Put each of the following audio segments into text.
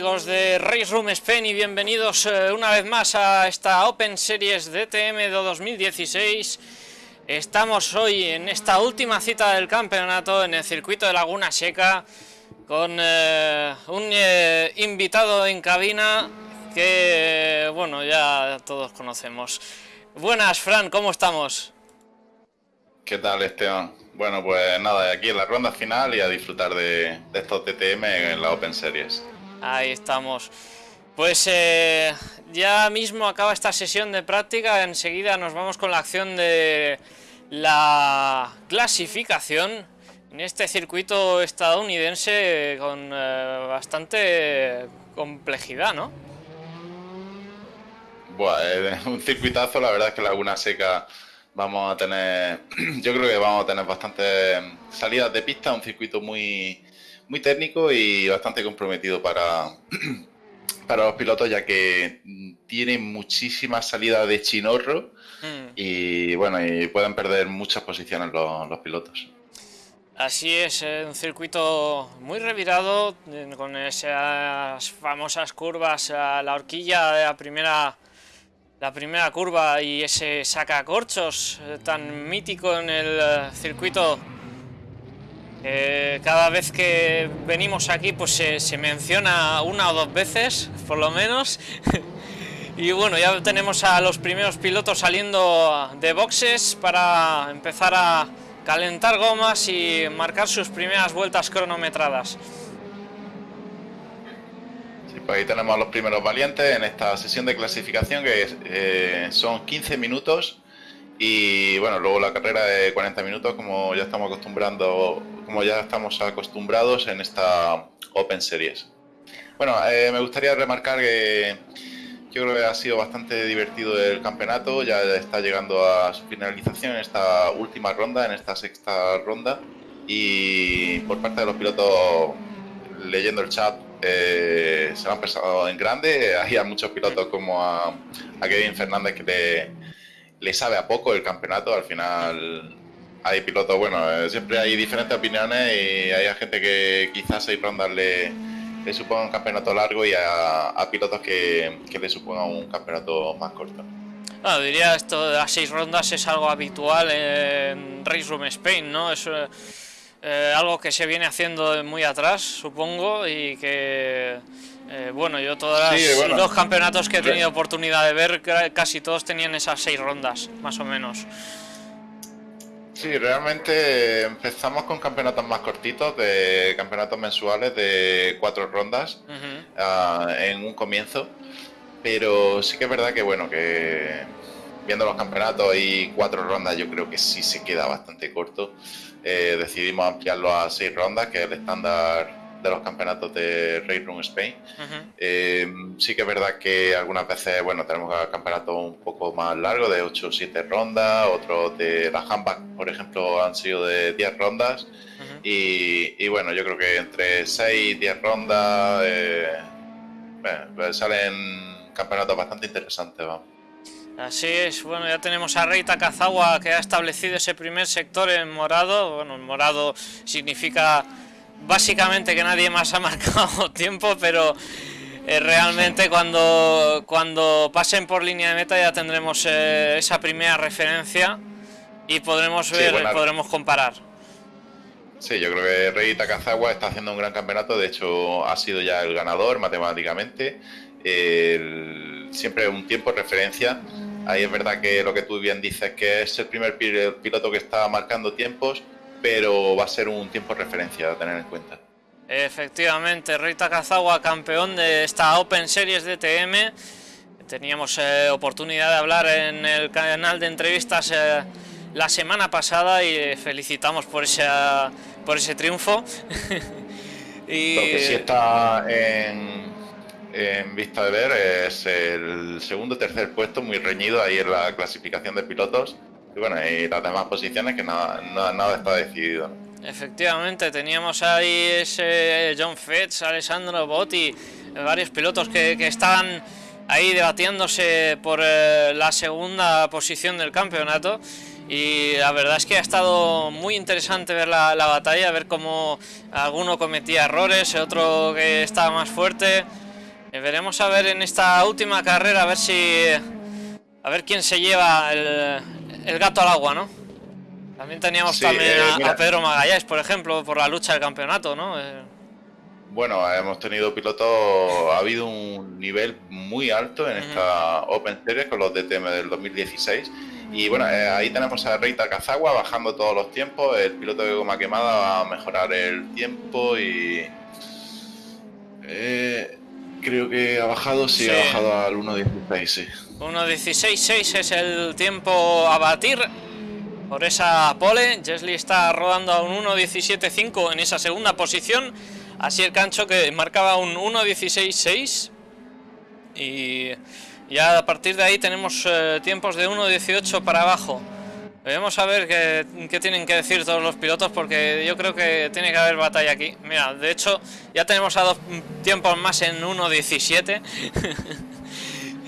Amigos de Race Room Spain y bienvenidos eh, una vez más a esta Open Series DTM de 2016. Estamos hoy en esta última cita del campeonato en el circuito de Laguna Seca con eh, un eh, invitado en cabina que, bueno, ya todos conocemos. Buenas, Fran, ¿cómo estamos? ¿Qué tal, Esteban? Bueno, pues nada, aquí en la ronda final y a disfrutar de, de estos DTM en la Open Series. Ahí estamos. Pues eh, ya mismo acaba esta sesión de práctica, enseguida nos vamos con la acción de la clasificación en este circuito estadounidense con eh, bastante complejidad, ¿no? Bueno, un circuitazo, la verdad es que Laguna Seca vamos a tener, yo creo que vamos a tener bastantes salidas de pista, un circuito muy muy técnico y bastante comprometido para, para los pilotos, ya que tiene muchísimas salidas de chinorro hmm. y bueno, y pueden perder muchas posiciones los, pilotos. Así es, eh, un circuito muy revirado, con esas famosas curvas, a la horquilla de la primera, la primera curva y ese sacacorchos eh, tan mítico en el eh, circuito eh, cada vez que venimos aquí pues se, menciona una o dos veces, por lo menos. y bueno, ya tenemos a los primeros pilotos saliendo de boxes para empezar a calentar gomas y marcar sus primeras vueltas cronometradas. Pues ahí tenemos a los primeros valientes en esta sesión de clasificación que eh, son 15 minutos y bueno, luego la carrera de 40 minutos como ya estamos acostumbrando como ya estamos acostumbrados en esta Open Series. Bueno, eh, me gustaría remarcar que yo creo que ha sido bastante divertido el campeonato, ya está llegando a su finalización en esta última ronda, en esta sexta ronda, y por parte de los pilotos, leyendo el chat, eh, se lo han pensado en grande, hay a muchos pilotos como a, a Kevin Fernández que le, le sabe a poco el campeonato, al final hay pilotos, bueno, eh, siempre hay diferentes opiniones y hay gente que quizás seis rondas le, le suponga un campeonato largo y a, pilotos que, le suponga un campeonato más corto. Diría esto de seis rondas es algo habitual en Race Room Spain, ¿no? Es eh, algo que se viene haciendo muy atrás, supongo, y que, eh, bueno, yo todos los campeonatos que he tenido oportunidad de ver, casi todos tenían esas seis rondas, más o menos. Sí, realmente empezamos con campeonatos más cortitos, de campeonatos mensuales de cuatro rondas ah, en un comienzo, pero sí que es verdad que bueno, que viendo los campeonatos y cuatro rondas yo creo que sí se queda bastante corto. Eh, decidimos ampliarlo a seis rondas, que es el estándar de los campeonatos de Race Room Spain. Eh, sí que es verdad que algunas veces, bueno, tenemos campeonatos un poco más largos, de 8 o 7 rondas, otros de la handbag, por ejemplo, han sido de 10 rondas. y, bueno, yo creo que entre 6 y 10 rondas eh, pues salen campeonatos bastante interesantes, vamos. Así es, bueno, ya tenemos a Rey Takazawa que ha establecido ese primer sector en morado. Bueno, en morado significa básicamente que nadie más ha marcado tiempo, pero eh, realmente cuando, cuando pasen por línea de meta ya tendremos eh, esa primera referencia y podremos ver, podremos comparar. Sí, yo creo que Rey Takazawa está haciendo un gran campeonato, de hecho ha sido ya el ganador matemáticamente, siempre un tiempo de referencia. Ahí es verdad que lo que tú bien dices, que es el primer piloto que está marcando tiempos, pero va a ser un tiempo de referencia a tener en cuenta. Efectivamente, Rita Kazawa, campeón de esta Open Series DTM. Teníamos eh, oportunidad de hablar en el canal de entrevistas eh, la semana pasada y felicitamos por ese, por ese triunfo. y... Lo que sí está en, en vista de ver es el segundo tercer puesto muy reñido ahí en la clasificación de pilotos y bueno, y las demás posiciones que nada, nada, está decidido. Efectivamente, teníamos ahí ese John Fetch, Alessandro Botti, varios pilotos que, que ahí debatiéndose por eh, la segunda posición del campeonato y la verdad es que ha estado muy interesante ver la, batalla, ver cómo alguno cometía errores, otro que estaba más fuerte. Eh, veremos a ver en esta última carrera a ver si a ver quién se lleva el, gato al agua, ¿no? También teníamos también eh, a, Pedro Magalláes, por ejemplo, por la lucha del campeonato, ¿no? Eh, bueno, hemos tenido pilotos, ha habido un nivel muy alto en esta Open Series con los DTM del 2016. Y bueno, eh, ahí tenemos a Reita Kazagua bajando todos los tiempos. El piloto de goma quemada va a mejorar el tiempo y. creo que ha bajado, sí, ha bajado al 1.16, sí. 1.16.6 es el tiempo a batir por esa pole. Jesly está rodando a un 1.17.5 en esa segunda posición. Así el cancho que marcaba un 1.16.6. Y ya a partir de ahí tenemos eh, tiempos de 1.18 para abajo. Vamos a ver qué, qué, tienen que decir todos los pilotos porque yo creo que tiene que haber batalla aquí. Mira, de hecho ya tenemos a dos tiempos más en 1.17.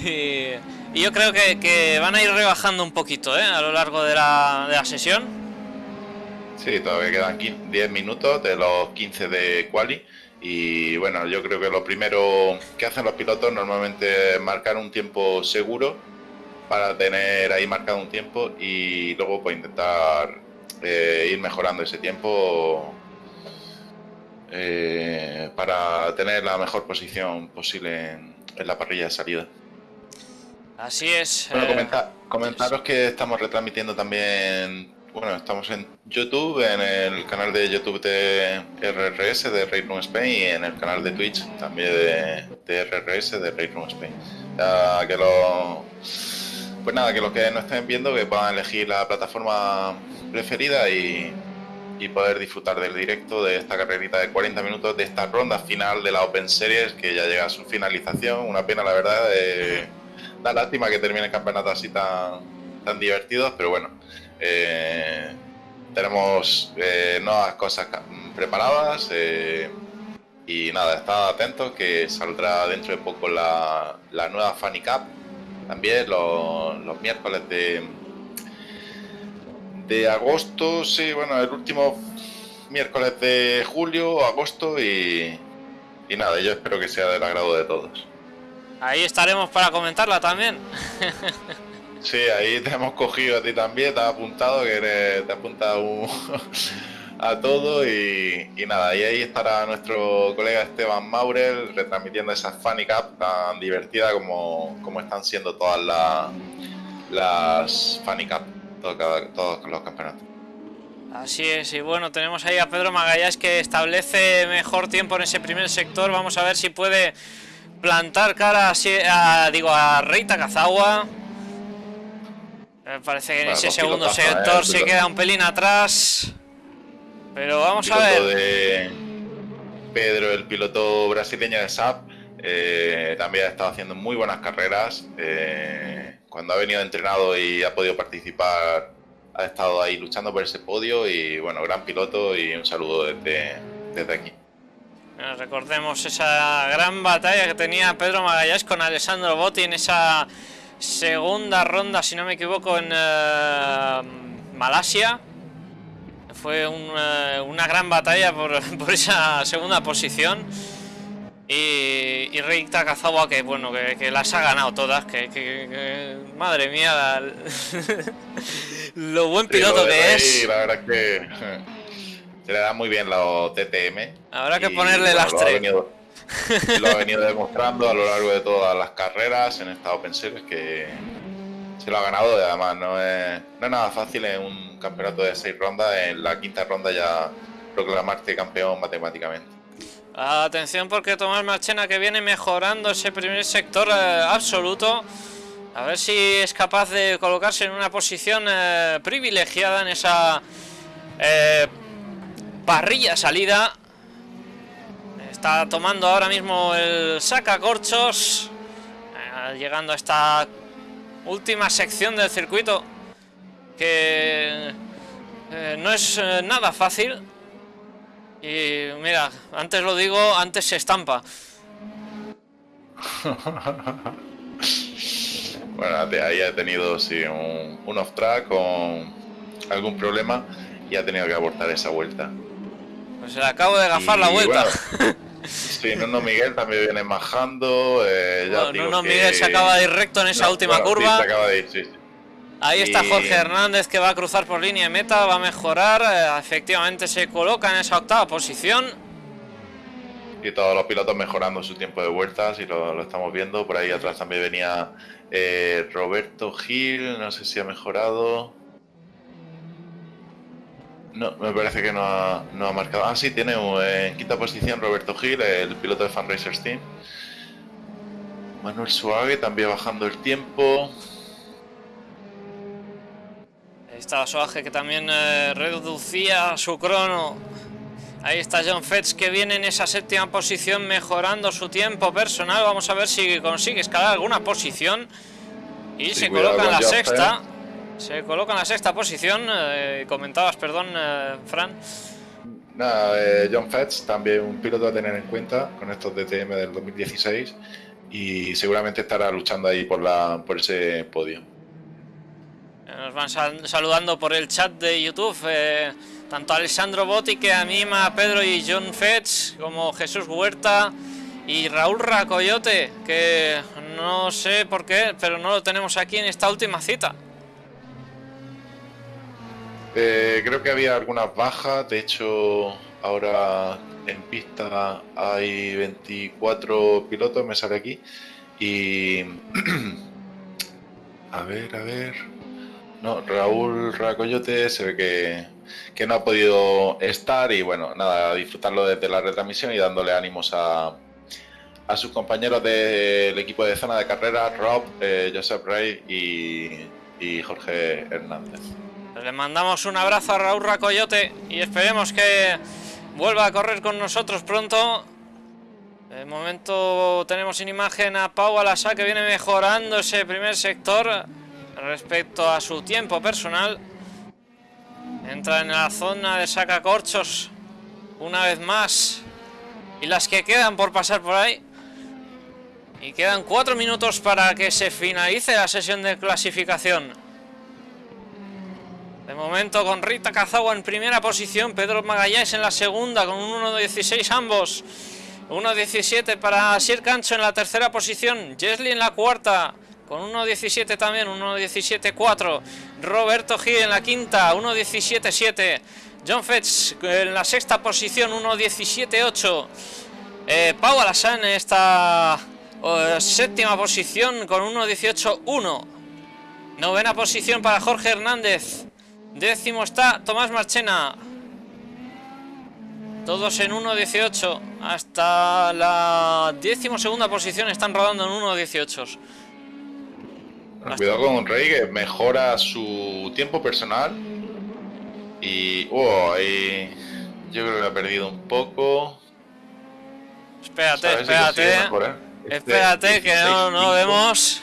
y y yo creo que, van a ir rebajando un poquito ¿eh? a lo largo de la, de la sesión. Sí, todavía quedan 10 minutos de los 15 de quali. Y bueno, yo creo que lo primero que hacen los pilotos normalmente es marcar un tiempo seguro para tener ahí marcado un tiempo y luego pues intentar eh, ir mejorando ese tiempo eh, para tener la mejor posición posible en la parrilla de salida. Así es. Bueno, eh, comentaros que estamos retransmitiendo también, bueno, estamos en YouTube, en el canal de YouTube de RRS de Room Spain y en el canal de Twitch también de, RRS de Room Spain. Ya que lo, pues nada, que los que no estén viendo que puedan elegir la plataforma preferida y, y poder disfrutar del directo de esta carrerita de 40 minutos, de esta ronda final de la Open Series que ya llega a su finalización. Una pena, la verdad. De, da lástima que termine el campeonato así tan, tan divertidos, pero bueno, eh, tenemos eh, nuevas cosas preparadas eh, y nada, estad atentos que saldrá dentro de poco la, la nueva Funny Cup, también los, los miércoles de, de agosto, sí, bueno, el último miércoles de julio, agosto y, y nada, yo espero que sea del agrado de todos. Ahí estaremos para comentarla también. Sí, ahí te hemos cogido a ti también, te has apuntado, que te has apuntado a todo y, nada, y ahí estará nuestro colega Esteban Maurel retransmitiendo esa Funny Cup tan divertida como, como están siendo todas las Funny Cup, todos los campeonatos. Así es, y bueno, tenemos ahí a Pedro Magalláes que establece mejor tiempo en ese primer sector, vamos a ver si puede plantar cara a, digo, a Reita Kazawa. Me parece que en ese segundo sector se queda un pelín atrás. Pero vamos a ver. Pedro, el piloto brasileño de SAP, eh, también ha estado haciendo muy buenas carreras. Eh, cuando ha venido entrenado y ha podido participar, ha estado ahí luchando por ese podio. Y bueno, gran piloto y un saludo desde, desde aquí. Recordemos esa gran batalla que tenía Pedro Magalláes con Alessandro Botti en esa segunda ronda, si no me equivoco, en eh, Malasia. Fue una gran batalla por, esa segunda posición. Y, y Rey Takazawa, que bueno, que, las ha ganado todas, que, madre mía, lo buen piloto que es. La verdad que se le da muy bien los TTM. Habrá que ponerle las tres. Lo ha, venido, demostrando a lo largo de todas las carreras en esta Open Series que se lo ha ganado y además no es, no es nada fácil en un campeonato de seis rondas, en la quinta ronda ya proclamarte campeón matemáticamente. Atención porque Tomás Marchena que viene mejorando ese primer sector eh, absoluto. A ver si es capaz de colocarse en una posición eh, privilegiada en esa eh, parrilla salida. Está tomando ahora mismo el sacacorchos. Llegando a esta última sección del circuito. Que eh, no es eh, nada fácil. Y mira, antes lo digo, antes se estampa. bueno, ahí ha tenido sí, un, un off-track con algún problema y ha tenido que abortar esa vuelta. Pues le acabo de gafar la vuelta. sí, Nuno Miguel también viene majando. Eh, Nuno Miguel se acaba de ir recto en esa última curva. Ahí está Jorge Hernández que va a cruzar por línea de meta, va a mejorar. Eh, efectivamente se coloca en esa octava posición. Y todos los pilotos mejorando su tiempo de vueltas y lo, estamos viendo. Por ahí atrás también venía eh, Roberto Gil, no sé si ha mejorado. No, me parece que no ha, marcado. Ah, sí, tiene en quinta posición Roberto Gil, el piloto de Fan Racers Team. Manuel Suave también bajando el tiempo. Ahí está Suave que también eh, reducía su crono. Ahí está John Fetch que viene en esa séptima posición mejorando su tiempo personal. Vamos a ver si consigue escalar alguna posición. Y se coloca en la sexta. Se coloca en la sexta posición. Eh, comentabas, perdón, eh, Fran. Nada, eh, John Fetch, también un piloto a tener en cuenta con estos DTM del 2016 y seguramente estará luchando ahí por, la, por ese podio. Nos van saludando por el chat de YouTube tanto Alessandro Botti que anima a Pedro y John Fetch como Jesús Huerta y Raúl Racoyote que no sé por qué pero no lo tenemos aquí en esta última cita. Eh, creo que había algunas bajas, de hecho ahora en pista hay 24 pilotos, me sale aquí. Y... a ver, a ver... No, Raúl Racoyote se ve que, que, no ha podido estar y bueno, nada, disfrutarlo desde la retransmisión y dándole ánimos a, a sus compañeros del equipo de zona de carrera, Rob, eh, Joseph Rey y, y Jorge Hernández. Le mandamos un abrazo a Raúl Racoyote y esperemos que vuelva a correr con nosotros pronto. De momento tenemos en imagen a Pau Alasa que viene mejorando ese primer sector respecto a su tiempo personal. Entra en la zona de sacacorchos una vez más. Y las que quedan por pasar por ahí. Y quedan cuatro minutos para que se finalice la sesión de clasificación. De momento con Rita Cazagua en primera posición, Pedro Magallanes en la segunda con un 1.16 ambos. 1.17 para Sir Cancho en la tercera posición, Jesly en la cuarta con 1.17 también, 1.17.4. Roberto Gil en la quinta, 1.17.7. John Fetch en la sexta posición, 1.17.8. Eh, Pau Alassane en esta eh, séptima posición con 1.18.1. Novena posición para Jorge Hernández. Décimo está Tomás Marchena. Todos en 1.18. Hasta la décimo segunda posición están rodando en 1.18. Cuidado con Rey que mejora su tiempo personal. Y. Oh, ahí. Yo creo que ha perdido un poco. Espérate, espérate. Este espérate, que no, no vemos.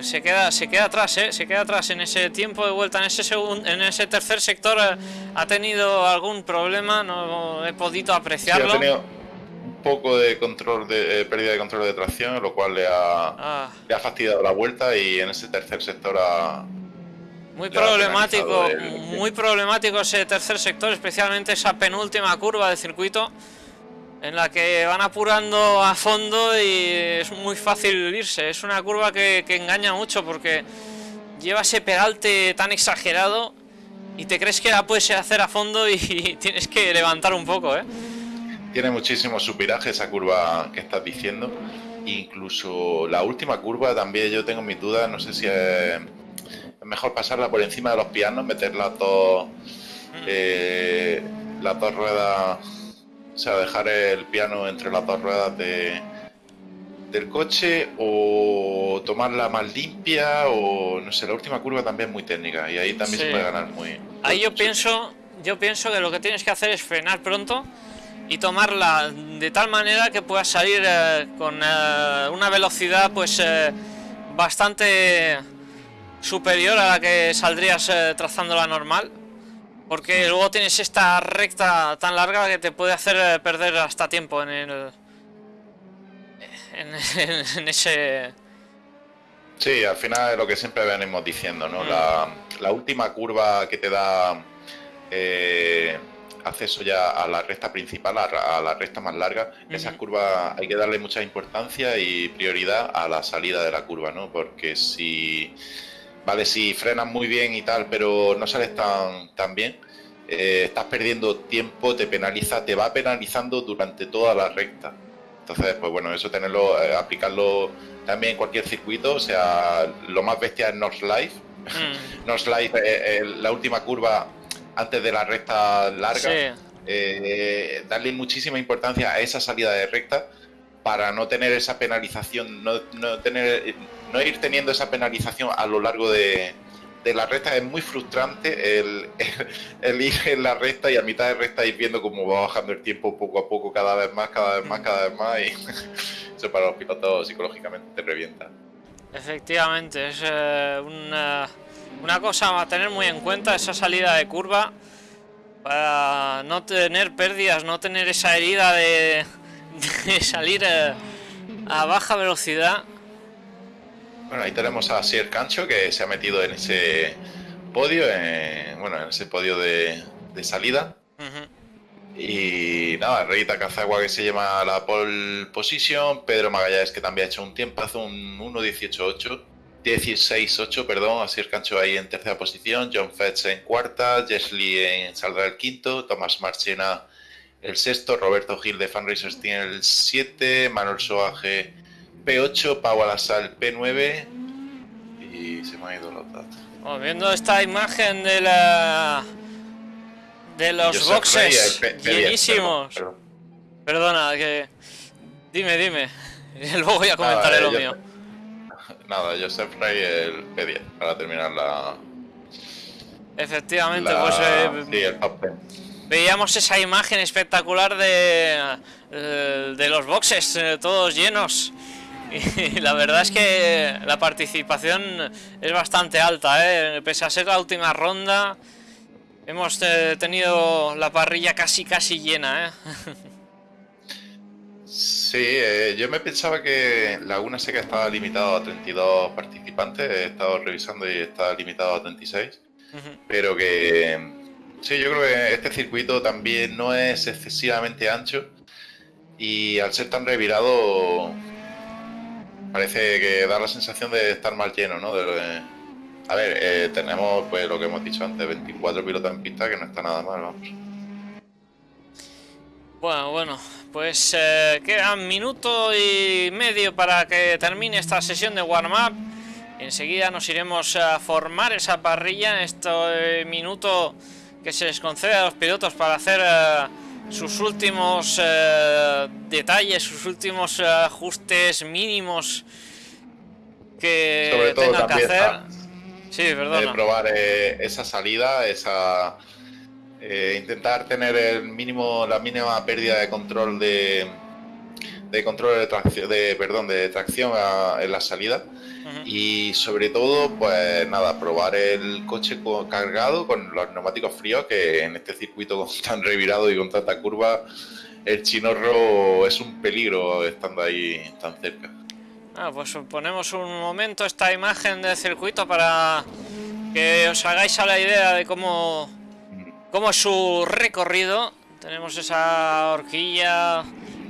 Se queda, se queda atrás, ¿eh? se queda atrás en ese tiempo de vuelta, en ese segundo, en ese tercer sector eh, ha tenido algún problema, no he podido apreciarlo. ha tenido un poco de control de eh, pérdida de control de tracción, lo cual le ha, ah. le ha fastidiado la vuelta y en ese tercer sector ha, muy problemático, muy problemático ese tercer sector, especialmente esa penúltima curva del circuito en la que van apurando a fondo y es muy fácil irse. Es una curva que, engaña mucho porque lleva ese pegalte tan exagerado y te crees que la puedes hacer a fondo y, tienes que levantar un poco, ¿eh? Tiene muchísimo subviraje esa curva que estás diciendo. Incluso la última curva también yo tengo mis dudas, no sé si es, mejor pasarla por encima de los pianos, meter las dos, mm. eh, las dos ruedas o sea, dejar el piano entre las dos ruedas de, del coche o tomarla más limpia o no sé, la última curva también es muy técnica y ahí también se puede ganar muy... Ahí yo pienso, yo pienso que lo que tienes que hacer es frenar pronto y tomarla de tal manera que puedas salir eh, con eh, una velocidad pues eh, bastante superior a la que saldrías trazando la normal porque luego tienes esta recta tan larga que te puede hacer eh, perder hasta tiempo en el... En, ese... Sí, al final es lo que siempre venimos diciendo, ¿no? La, la, última curva que te da eh, acceso ya a la recta principal, a, la recta más larga, esas curvas hay que darle mucha importancia y prioridad a la salida de la curva, ¿no? Porque si, vale, si frenas muy bien y tal, pero no sales tan, tan bien, eh, estás perdiendo tiempo, te penaliza, te va penalizando durante toda la recta. Entonces, pues bueno, eso tenerlo, eh, aplicarlo también en cualquier circuito, o sea, lo más bestia es North Life. Mm. North Life, eh, la última curva antes de la recta larga, darle muchísima importancia a esa salida de recta para no tener esa penalización, no, no, tener, no ir teniendo esa penalización a lo largo de, de la recta es muy frustrante el, ir en la recta y a mitad de recta ir viendo cómo va bajando el tiempo poco a poco, cada vez más, cada vez más, cada vez más, y eso para los pilotos psicológicamente te revienta. Efectivamente, es eh, una, una, cosa a tener muy en cuenta esa salida de curva para no tener pérdidas, no tener esa herida de, salir eh, a baja velocidad bueno, ahí tenemos a Sier Cancho que se ha metido en ese podio, bueno, en ese podio de, salida. Y nada, Reita Cazagua que se llama la pole position, Pedro Magallanes que también ha hecho un tiempo, hace un 1.18.8, 16.8, perdón, Asier Cancho ahí en tercera posición, John Fetch en cuarta, Jesly en saldrá el quinto, Tomás Marchena el sexto, Roberto Gil de Fanracers tiene el 7, Manuel Soaje P8, Pau Alasal P9 y se me ha ido los datos. viendo esta imagen de la de los boxes llenísimos. Perdona, que dime, dime. Luego voy a comentar lo mío. Nada, Joseph Rey el P10 para terminar la. Efectivamente, pues. Eh, sí, el top Veíamos esa imagen espectacular de, eh, de los boxes, eh, todos llenos. Y la verdad es que la participación es bastante alta, ¿eh? pese a ser la última ronda, hemos eh, tenido la parrilla casi casi llena. ¿eh? Sí, eh, yo me pensaba que Laguna Seca estaba limitado a 32 participantes, he estado revisando y está limitado a 36, pero que sí, yo creo que este circuito también no es excesivamente ancho y al ser tan revirado parece que da la sensación de estar más lleno, ¿no? a ver, eh, tenemos pues lo que hemos dicho antes, 24 pilotos en pista, que no está nada mal, vamos. Bueno, bueno, pues eh, quedan minuto y medio para que termine esta sesión de warm-up. Enseguida nos iremos a formar esa parrilla en este minuto que se les concede a los pilotos para hacer... Eh, sus últimos eh, detalles, sus últimos eh, ajustes mínimos que tengan que hacer. Sí, perdona. probar eh, esa salida, esa intentar tener el mínimo, la mínima pérdida de control de, de control de tracción, de perdón, de tracción en la salida y sobre todo, pues nada, probar el coche cargado con los neumáticos fríos, que en este circuito tan revirado y con tanta curva, el chinorro es un peligro estando ahí tan cerca. Ah, pues ponemos un momento esta imagen del circuito para que os hagáis a la idea de cómo, cómo es su recorrido. Tenemos esa horquilla,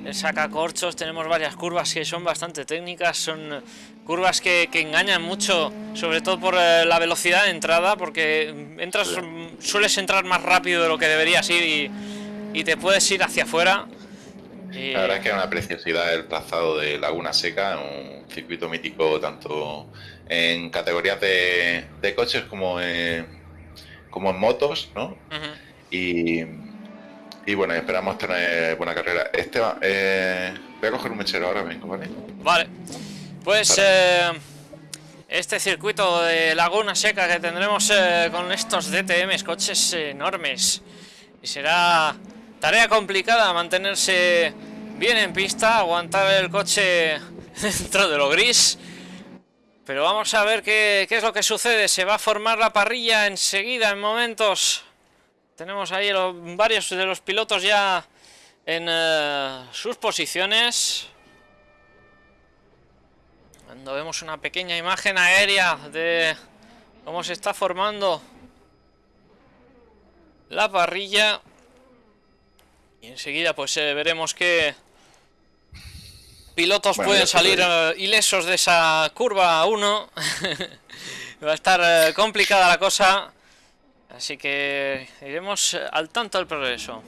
el sacacorchos, tenemos varias curvas que son bastante técnicas, son curvas que, engañan mucho, sobre todo por eh, la velocidad de entrada, porque entras sueles entrar más rápido de lo que deberías ir y, te puedes ir hacia afuera. La verdad es que es una preciosidad el trazado de Laguna Seca, un circuito mítico tanto en categorías de, coches como en, como en motos, ¿no? y, y, bueno, esperamos tener buena carrera. Esteban, eh, voy a coger un mechero ahora, vengo, ¿vale? Vale. Pues eh, este circuito de Laguna Seca que tendremos eh, con estos DTMs, coches enormes. Y será tarea complicada mantenerse bien en pista, aguantar el coche dentro de lo gris. Pero vamos a ver qué, es lo que sucede. Se va a formar la parrilla enseguida, en momentos. Tenemos ahí varios de los pilotos ya en eh, sus posiciones. Cuando vemos una pequeña imagen aérea de cómo se está formando la parrilla. Y enseguida pues eh, veremos que pilotos pueden salir eh, ilesos de esa curva 1. Va a estar complicada la cosa. Así que iremos al tanto del progreso.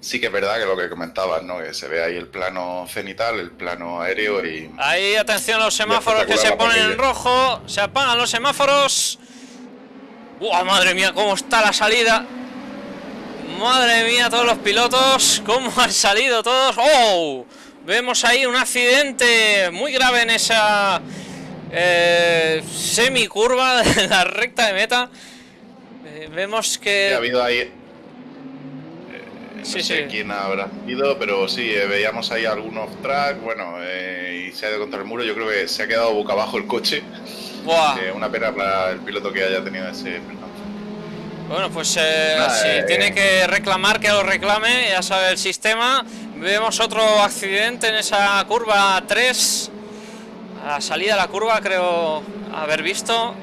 Sí que es verdad que lo que comentabas, ¿no? Que se ve ahí el plano cenital, el plano aéreo y... Ahí, atención a los semáforos que se ponen en rojo. Se apagan los semáforos. ¡Buah, madre mía! ¿Cómo está la salida? Madre mía, todos los pilotos. ¿Cómo han salido todos? ¡Oh! Vemos ahí un accidente muy grave en esa eh, semicurva de la recta de meta. Eh, vemos que... ha habido ahí no sé quién habrá sido, pero sí, eh, veíamos ahí algunos track, bueno, eh, y se ha ido contra el muro. Yo creo que se ha quedado boca abajo el coche. Eh, una pena para el piloto que haya tenido ese Bueno, pues si tiene que reclamar, que lo reclame, ya sabe el sistema. Vemos otro accidente en esa curva 3. A la salida de la curva creo haber visto.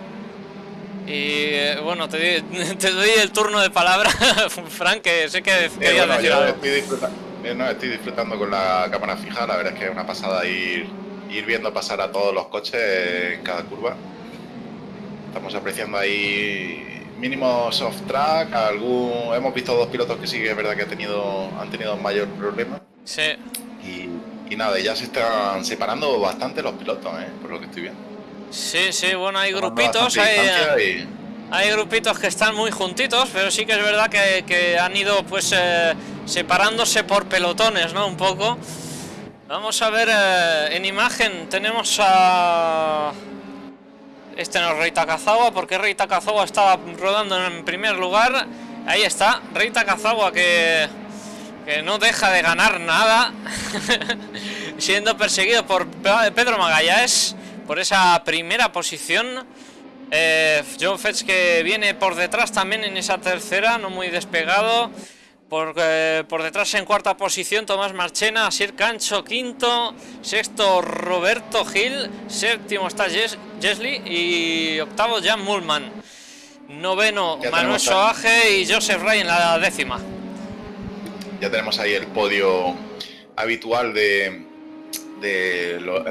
Y eh, bueno, te, doy el turno de palabra, Frank, que sé que querías decir algo. Estoy disfrutando, eh, no, estoy disfrutando con la cámara fija, la verdad es que es una pasada ir, ir viendo pasar a todos los coches en cada curva. Estamos apreciando ahí mínimo soft track, algún hemos visto dos pilotos que sí que es verdad que han tenido, han tenido mayor problema. Sí. Y, y nada, ya se están separando bastante los pilotos, ¿eh? por lo que estoy viendo. Sí, sí, bueno, hay grupitos, hay, hay, grupitos que están muy juntitos, pero sí que es verdad que, han ido pues eh, separándose por pelotones, ¿no? Un poco. Vamos a ver eh, en imagen, tenemos a... Este no es Rey Takazawa, porque Rey Takazawa estaba rodando en primer lugar. Ahí está, Rey Takazawa que, que no deja de ganar nada, siendo perseguido por Pedro Magallanes por esa primera posición. Eh, John Fetch que viene por detrás también en esa tercera, no muy despegado. Por, eh, por, detrás en cuarta posición Tomás Marchena, Sir Cancho quinto, sexto Roberto Gil, séptimo está Jesly y octavo Jan Mullman. Noveno Manuel Soaje y Joseph Ray en la décima. Ya tenemos ahí el podio habitual de, de, lo,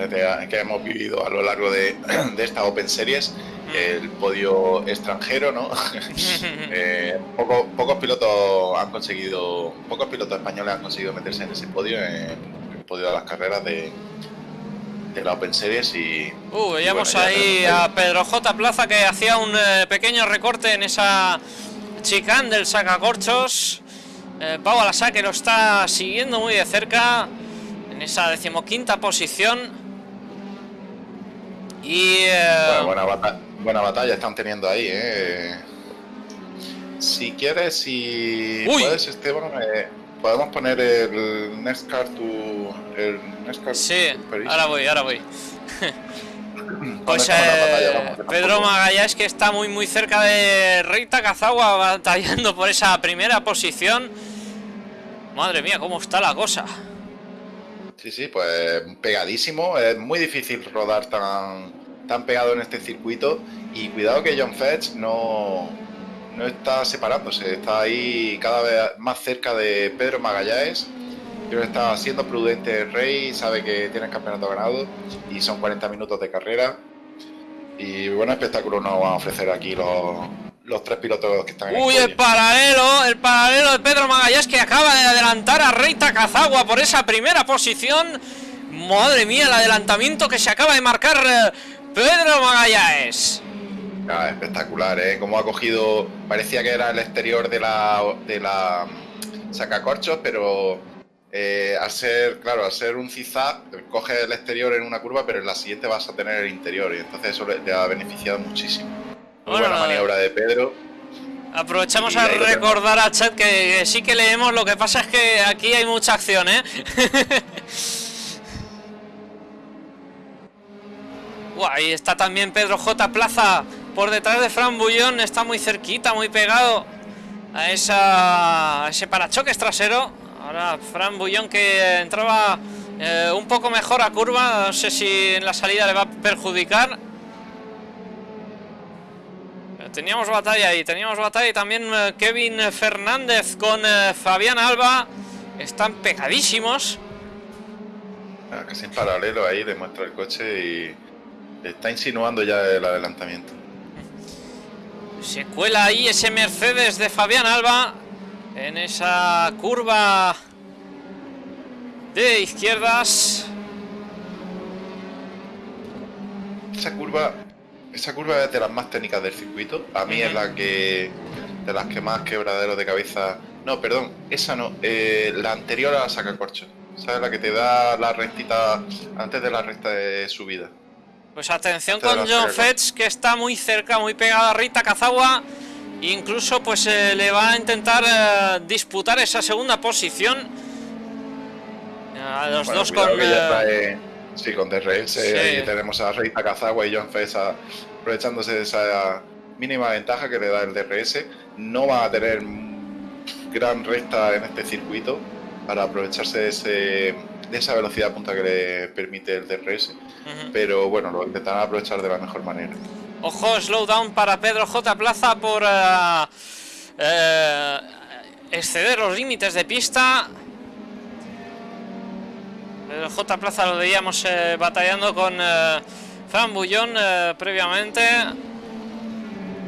que hemos vivido a lo largo de, de esta Open Series, el podio extranjero, ¿no? eh, pocos pilotos han conseguido, pocos pilotos españoles han conseguido meterse en ese podio, en el podio de las carreras de, de la Open Series y... Uh, veíamos ahí a Pedro J. Plaza que hacía un eh, pequeño recorte en esa chicane del sacacorchos. Eh, Pau Alasa que lo está siguiendo muy de cerca en esa decimoquinta posición. Y... Eh, buena, batalla, están teniendo ahí, ¿eh? Si quieres, si puedes, Esteban, eh, podemos poner el NESCAR tu... El NESCAR sí, ahora voy, ahora voy. pues eh, Pedro Magallanes que está muy muy cerca de Rita Cazagua batallando por esa primera posición. Madre mía, cómo está la cosa. Sí, sí, pues pegadísimo. Es muy difícil rodar tan, tan pegado en este circuito. Y cuidado que John Fetch no, no está separándose, está ahí cada vez más cerca de Pedro Magallanes. Creo que está siendo prudente el Rey, sabe que tiene el campeonato ganado y son 40 minutos de carrera. Y buen espectáculo nos van a ofrecer aquí los, los tres pilotos que están Uy, el, paralelo, el paralelo de Pedro Magallanes que acaba de adelantar a Rey Takazagua por esa primera posición. Madre mía, el adelantamiento que se acaba de marcar eh, Pedro Magallanes. Ah, espectacular, ¿eh? Como ha cogido, parecía que era el exterior de la, de la mm, sacacorchos, pero eh, al ser, claro, al ser un zigzag, coge el exterior en una curva, pero en la siguiente vas a tener el interior y entonces eso le ha beneficiado muchísimo buena maniobra de Pedro. Aprovechamos a recordar a chat que, sí que leemos, lo que pasa es que aquí hay mucha acción, ¿eh? ahí está también Pedro J. Plaza por detrás de Fran Bullón, está muy cerquita, muy pegado a, esa, ese parachoques trasero. Ahora Fran Bullón que entraba Eh, un poco mejor a curva, no sé si en la salida le va a perjudicar. Teníamos batalla ahí, teníamos batalla y también eh, Kevin Fernández con eh, Fabián Alba. Están pegadísimos. Ah, casi en paralelo ahí demuestra el coche y está insinuando ya el adelantamiento. Se cuela ahí ese Mercedes de Fabián Alba en esa curva de izquierdas. Esa curva, esa curva es de las más técnicas del circuito. A mí es la que de las que más quebraderos de cabeza. No, perdón, esa no. Eh, la anterior a la saca corcho. ¿Sabes? La que te da la rectita antes de la recta de subida. Pues atención con John Fetch, que está muy cerca, muy pegado a Rita Kazawa. Incluso pues eh, le va a intentar eh, disputar esa segunda posición. A los dos con... Eh, sí, con DRS. tenemos a Rita Kazawa y John Fetch aprovechándose de esa mínima ventaja que le da el DRS. No va a tener gran recta en este circuito para aprovecharse de ese de esa velocidad punta que le permite el DRS. Pero bueno, lo intentarán aprovechar de la mejor manera. Ojo, slowdown para Pedro J. Plaza por eh, eh, exceder los límites de pista. Pedro J. Plaza lo veíamos eh, batallando con Fran Bullón previamente.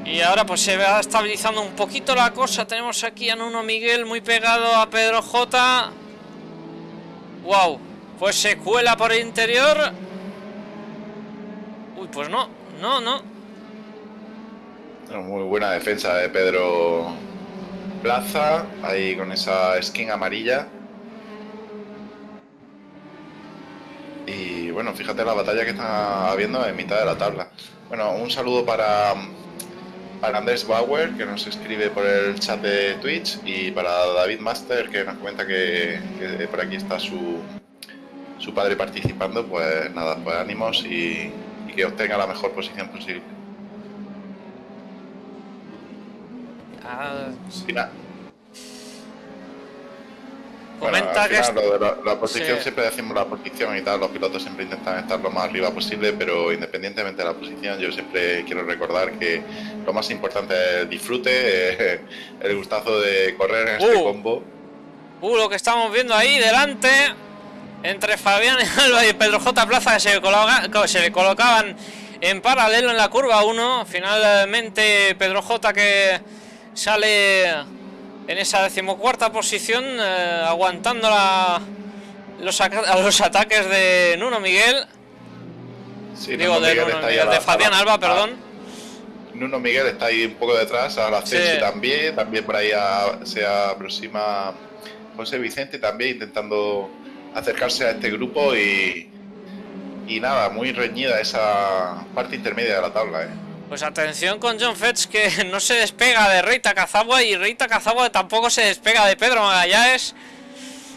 Y ahora pues se va estabilizando un poquito la cosa. Tenemos aquí a Nuno Miguel muy pegado a Pedro J. Wow, pues se cuela por el interior. Uy, pues no, no, no. Muy buena defensa de Pedro Plaza, ahí con esa skin amarilla. Y bueno, fíjate la batalla que está habiendo en mitad de la tabla. Bueno, un saludo para, Andrés Bauer, que nos escribe por el chat de Twitch, y para David Master, que nos cuenta que, por aquí está su, su padre participando, pues nada, pues ánimos y, que obtenga la mejor posición posible. Ah, Comenta que la, posición siempre decimos la posición y tal, los pilotos siempre intentan estar lo más arriba posible, pero independientemente de la posición, yo siempre quiero recordar que lo más importante es el disfrute, el gustazo de correr en este uh. combo. Uh, lo que estamos viendo ahí delante, entre Fabián Alba y Pedro J. Plaza, que se, se le colocaban en paralelo en la curva 1. Finalmente Pedro J. que sale en esa decimocuarta posición, eh, aguantando los, los, ataques de Nuno Miguel. Digo, de, de Fabián Alba, perdón. Nuno Miguel está ahí un poco detrás, a la también, también por ahí se aproxima José Vicente también intentando acercarse a este grupo y, y nada, muy reñida esa parte intermedia de la tabla. ¿eh? Pues atención con John Fetch que no se despega de Reita Cazagua y Reita Cazagua tampoco se despega de Pedro Magallanes.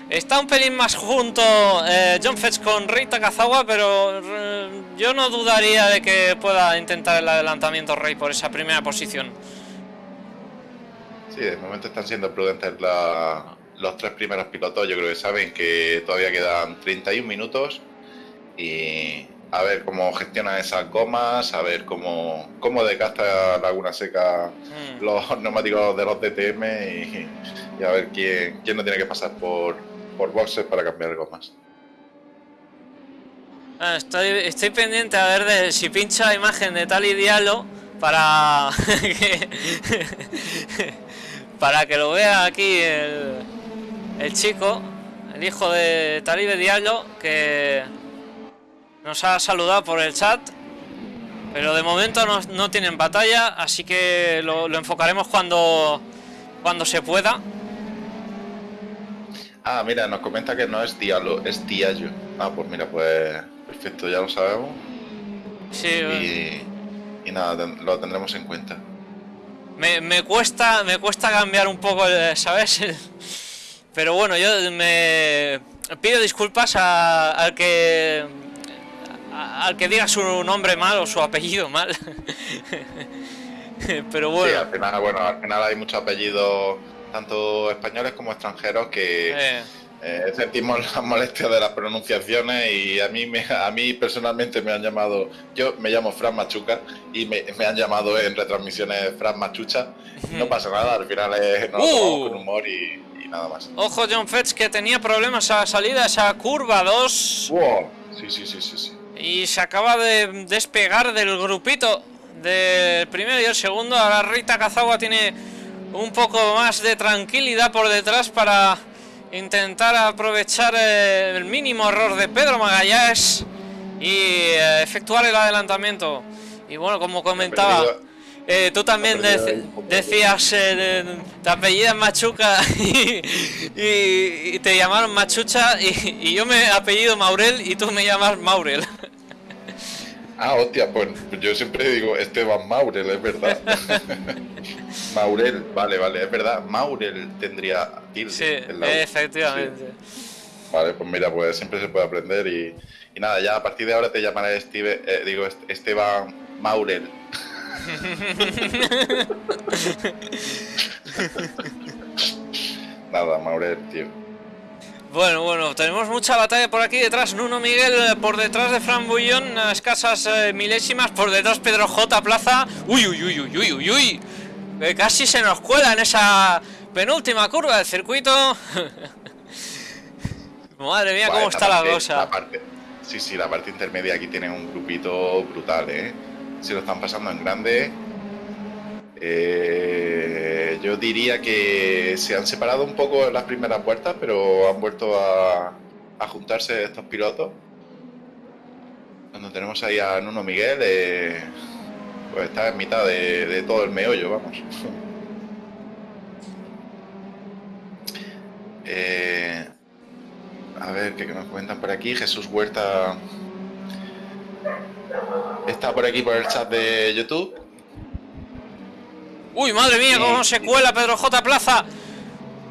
Está un pelín más junto eh, John Fetch con Reita Cazagua, pero eh, yo no dudaría de que pueda intentar el adelantamiento Rey por esa primera posición. Sí, de momento están siendo prudentes los tres primeros pilotos. Yo creo que saben que todavía quedan 31 minutos y a ver cómo gestiona esas gomas, a ver cómo, cómo desgasta Laguna Seca hmm. los neumáticos de los DTM y, a ver quién, quién no tiene que pasar por, por boxes para cambiar gomas. Ah, estoy, estoy pendiente a ver de si pincha la imagen de Tali Diallo para que, para que lo vea aquí el, el chico, el hijo de Talibe Diallo, que nos ha saludado por el chat. Pero de momento no, tienen batalla, así que lo, enfocaremos cuando, cuando se pueda. Ah, mira, nos comenta que no es Diallo, es Diallo. Ah, pues mira, pues perfecto, ya lo sabemos. Sí. Y, y nada, lo tendremos en cuenta. Me, me, cuesta, me cuesta cambiar un poco, ¿sabes? Pero bueno, yo me pido disculpas al que al que diga su nombre mal o su apellido mal. Pero bueno. Sí, al final, bueno, al final hay muchos apellidos, tanto españoles como extranjeros, que, Eh, sentimos las molestias de las pronunciaciones y a mí, me, a mí personalmente me han llamado, yo me llamo Fran Machuca y me, han llamado en retransmisiones Fran Machucha. No pasa nada, al final es, nos uh. con humor y, nada más. Ojo John Fetch que tenía problemas a la salida, esa curva 2. Sí, sí, sí, sí, sí. Y se acaba de despegar del grupito del primero y el segundo. Ahora Rita Cazagua tiene un poco más de tranquilidad por detrás para intentar aprovechar eh, el mínimo error de Pedro Magallanes y eh, efectuar el adelantamiento. Y bueno, como comentaba, eh, tú también decías, te apellidas Machuca y, te llamaron Machucha y, y, yo me apellido Maurel y tú me llamas Maurel. Ah, hostia, pues yo siempre digo Esteban Maurel, es verdad. Maurel, vale, vale, es verdad. Maurel tendría tilde. Sí, efectivamente. Vale, pues mira, pues siempre se puede aprender y, nada, ya a partir de ahora te llamaré Steve, eh, digo Esteban Maurel. nada, Maurel, tío. Bueno, bueno, tenemos mucha batalla por aquí detrás. Nuno Miguel eh, por detrás de Fran Bullón, escasas eh, milésimas. Por detrás Pedro J. Plaza. Uy, uy, uy, uy, uy, uy, uy. casi se nos cuela en esa penúltima curva del circuito. Madre mía, cómo está la cosa. sí, sí, la parte intermedia aquí tiene un grupito brutal, ¿eh? Se lo están pasando en grande. Eh, yo diría que se han separado un poco en las primeras vueltas, pero han vuelto a, juntarse estos pilotos. Cuando tenemos ahí a Nuno Miguel, eh, pues está en mitad de, todo el meollo, vamos. Eh, a ver, ¿qué nos comentan por aquí? Jesús Huerta está por aquí por el chat de YouTube. Uy, madre mía, cómo se cuela Pedro J. Plaza.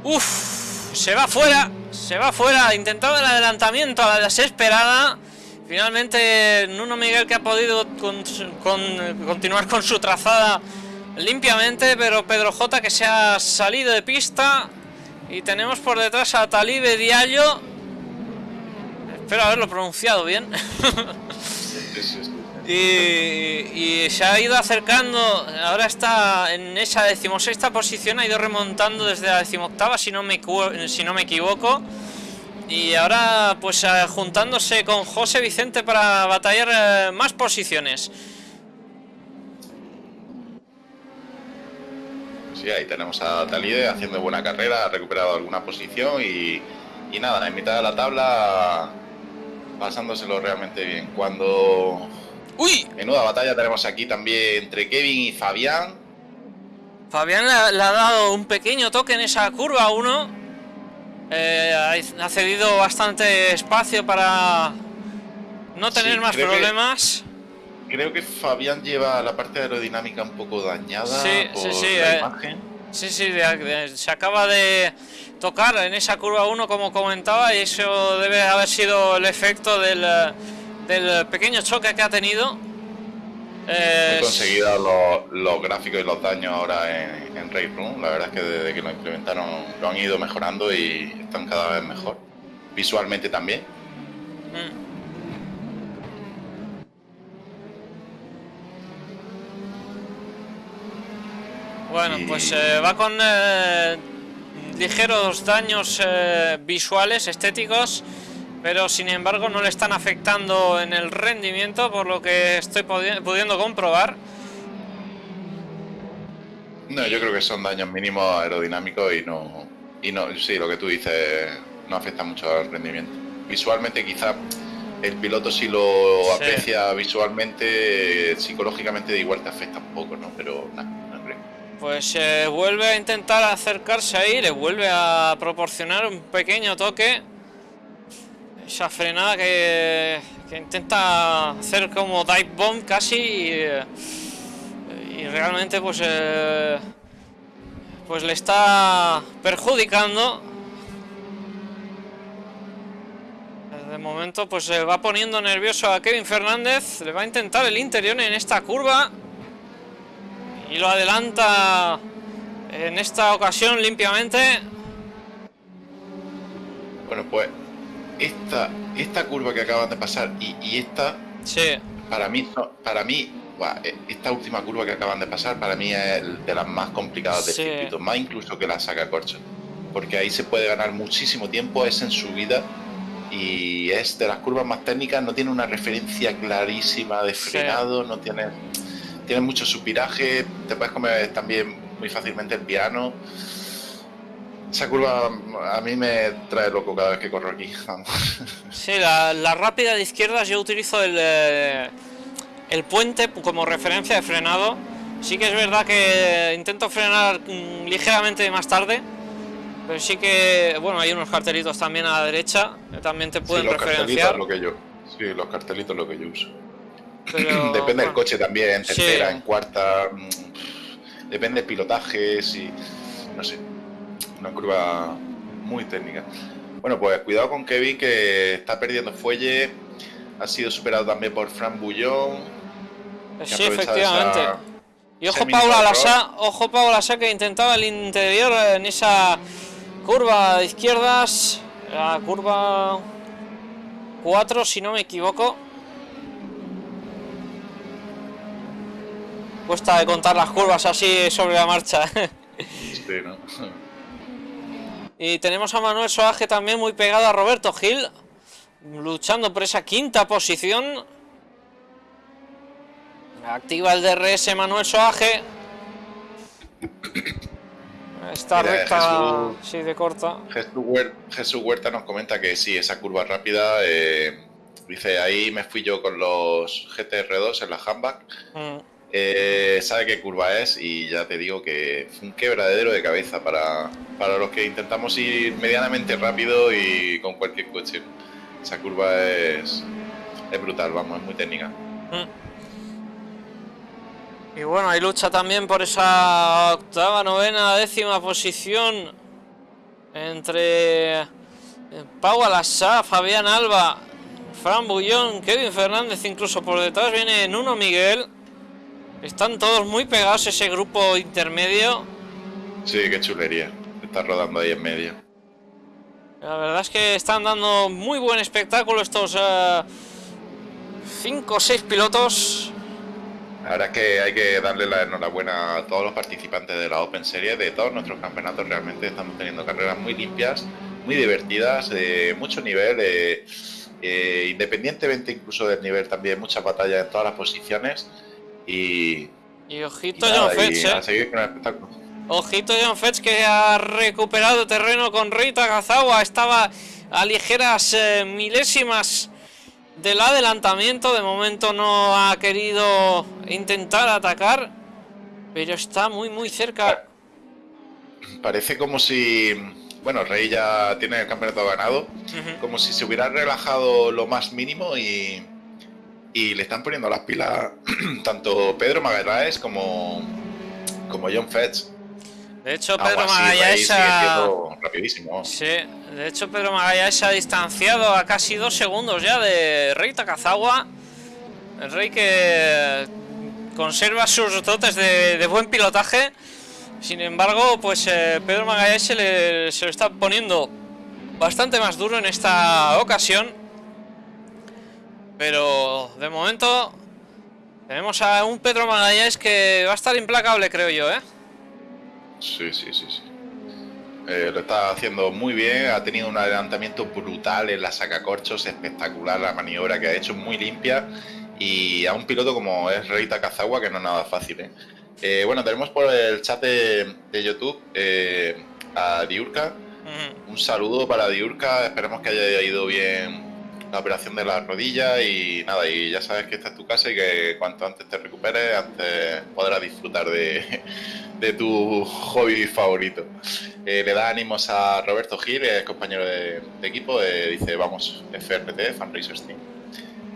Uf, se va fuera, se va fuera. Intentado el adelantamiento a la desesperada. Finalmente, Nuno Miguel que ha podido continuar con su trazada limpiamente, pero Pedro J que se ha salido de pista. Y tenemos por detrás a Talibe Diallo. Espero haberlo pronunciado bien. Y, se ha ido acercando, ahora está en esa decimosexta posición, ha ido remontando desde la decimoctava, si no me, si no me equivoco. Y ahora pues juntándose con José Vicente para batallar eh, más posiciones. Sí, ahí tenemos a Talide haciendo buena carrera, ha recuperado alguna posición y, y nada, en mitad de la tabla pasándoselo realmente bien. Cuando ¡Uy! Menuda batalla tenemos aquí también entre Kevin y Fabián. Fabián le, ha dado un pequeño toque en esa curva 1. Eh, ha cedido bastante espacio para no tener más problemas. creo que Fabián lleva la parte aerodinámica un poco dañada sí, sí, sí, eh, Sí, sí, se acaba de tocar en esa curva 1 como comentaba y eso debe haber sido el efecto del del pequeño choque que ha tenido. He conseguido los, gráficos y los daños ahora en, en Room. La verdad es que desde que lo implementaron lo han ido mejorando y están cada vez mejor. Visualmente también. Mm. Bueno, pues eh, va con eh, ligeros daños eh, visuales, estéticos pero sin embargo no le están afectando en el rendimiento por lo que estoy pudiendo comprobar. No, yo creo que son daños mínimos aerodinámicos y no, y no, sí, lo que tú dices no afecta mucho al rendimiento. Visualmente quizá el piloto si lo aprecia visualmente, psicológicamente igual te afecta un poco, ¿no? Pero nada, no creo. Pues eh, vuelve a intentar acercarse ahí, le vuelve a proporcionar un pequeño toque esa frenada que, intenta hacer como dive bomb casi y, realmente pues eh, pues le está perjudicando. De momento pues se va poniendo nervioso a Kevin Fernández. Le va a intentar el interior en esta curva. Y lo adelanta en esta ocasión limpiamente. Bueno, pues esta, esta curva que acaban de pasar y, y esta, Sí, para mí, para mí, eh, esta última curva que acaban de pasar, para mí es de las más complicadas del Sí. circuito, más incluso que la saca corcho, porque ahí se puede ganar muchísimo tiempo, es en subida y es de las curvas más técnicas, no tiene una referencia clarísima de Sí. frenado, no tiene, tiene mucho supiraje, te puedes comer también muy fácilmente el piano. Esa curva a mí me trae loco cada vez que corro aquí. sí, la, la rápida de izquierdas yo utilizo el, eh, el puente como referencia de frenado. Sí que es verdad que intento frenar mm, ligeramente más tarde, pero sí que, bueno, hay unos cartelitos también a la derecha que también te Sí, pueden los cartelitos referenciar. es lo que yo. Sí, los cartelitos es lo que yo uso. pero, Depende del coche también, en Sí. tercera, en cuarta. mm, Depende del pilotaje, si. No sé. Una curva muy técnica. Bueno, pues cuidado con Kevin que está perdiendo fuelle. Ha sido superado también por Fran Bullón. Sí, efectivamente. esa- Y ojo Paula. Lasa, ojo Paula Lasa que intentaba el interior en esa curva de izquierdas, la curva 4 si no me equivoco. Cuesta de contar las curvas así sobre la marcha. Sí, ¿no? Y tenemos a Manuel Soaje también muy pegado a Roberto Gil, luchando por esa quinta posición. Activa el DRS Manuel Soaje. Esta Mira, recta Jesús- sí de corta. Jesús, Huer- Jesús Huerta nos comenta que sí, esa curva rápida. eh, dice, ahí me fui yo con los GTR2 en la handback. Mm, Eh, sabe qué curva es y ya te digo que fue un quebradero de cabeza para, para los que intentamos ir medianamente rápido y con cualquier coche. Esa curva es, es brutal, vamos, es muy técnica. mm. Y bueno, hay lucha también por esa octava, novena, décima posición entre eh, Pau Alassá, Fabián Alba, Fran Bullón, Kevin Fernández, incluso por detrás viene Nuno Miguel. Están todos muy pegados ese grupo intermedio. Sí, qué chulería. Está rodando ahí en medio. La verdad es que están dando muy buen espectáculo estos 5 o 6 pilotos. Ahora es que hay que darle la enhorabuena a todos los participantes de la Open Series, de todos nuestros campeonatos. Realmente estamos teniendo carreras muy limpias, muy divertidas, de mucho nivel, eh, eh, independientemente incluso del nivel también, muchas batallas en todas las posiciones. Y, Y y ojito nada, John Fetch, y eh. a seguir con el espectáculo. Ojito John Fetch que ha recuperado terreno con Rita Gazawa. Estaba a ligeras eh, milésimas del adelantamiento. De momento no ha querido intentar atacar. Pero está muy muy cerca. Parece como si, bueno, Rey ya tiene el campeonato ganado, como si se hubiera relajado lo más mínimo y, y le están poniendo las pilas tanto Pedro Magallanes como, como John Fetch. De hecho, Pedro Magallanes rapidísimo. Sí, de hecho Pedro Magallanes se ha distanciado a casi dos segundos ya de Rey Takazawa. El Rey que conserva sus dotes de, de buen pilotaje. Sin embargo, pues eh, Pedro Magallanes se, le, se lo está poniendo bastante más duro en esta ocasión. Pero de momento tenemos a un Pedro Magallanes que va a estar implacable, creo yo, ¿eh? Sí, sí, sí, sí. Eh, lo está haciendo muy bien, ha tenido un adelantamiento brutal en la sacacorchos, espectacular la maniobra que ha hecho, muy limpia. Y a un piloto como es Rey Takazawa, que no es nada fácil. ¿eh? Eh, bueno, tenemos por el chat de, de YouTube eh, a Diurka. Un saludo para Diurka, esperemos que haya ido bien la operación de la rodilla y nada, y ya sabes que esta es tu casa y que cuanto antes te recuperes, antes podrás disfrutar de, tu hobby favorito. Eh, le da ánimos a Roberto Gil, es compañero de, equipo, eh, dice vamos, FRT, Fan Racers Team.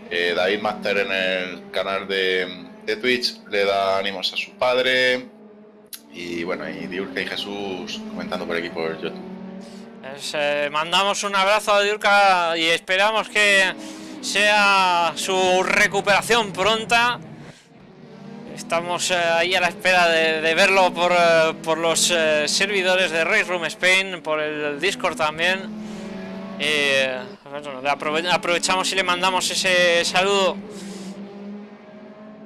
Eh, David Master en el canal de, de Twitch le da ánimos a su padre. Y bueno, y Diurka y Jesús comentando por aquí por YouTube. Pues, eh, mandamos un abrazo a Diurka y esperamos que sea su recuperación pronta. Estamos eh, ahí a la espera de, verlo por, eh, por los servidores de Race Room Spain, por el Discord también. Eh, aprovechamos y le mandamos ese saludo.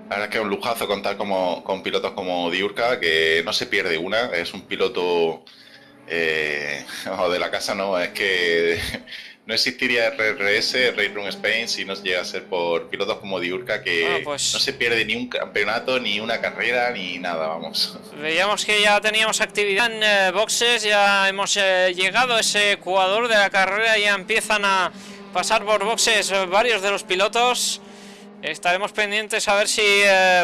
La verdad es que es un lujazo contar como, con pilotos como Diurka, que no se pierde una, es un piloto eh, de la casa, no, es que no existiría RRS, Race Room Spain, si no llega a ser por pilotos como Diurka, que pues no se pierde ni un campeonato, ni una carrera, ni nada, vamos. Veíamos que ya teníamos actividad en eh, boxes, ya hemos eh, llegado a ese jugador de la carrera, ya empiezan a pasar por boxes varios de los pilotos. Estaremos pendientes a ver si,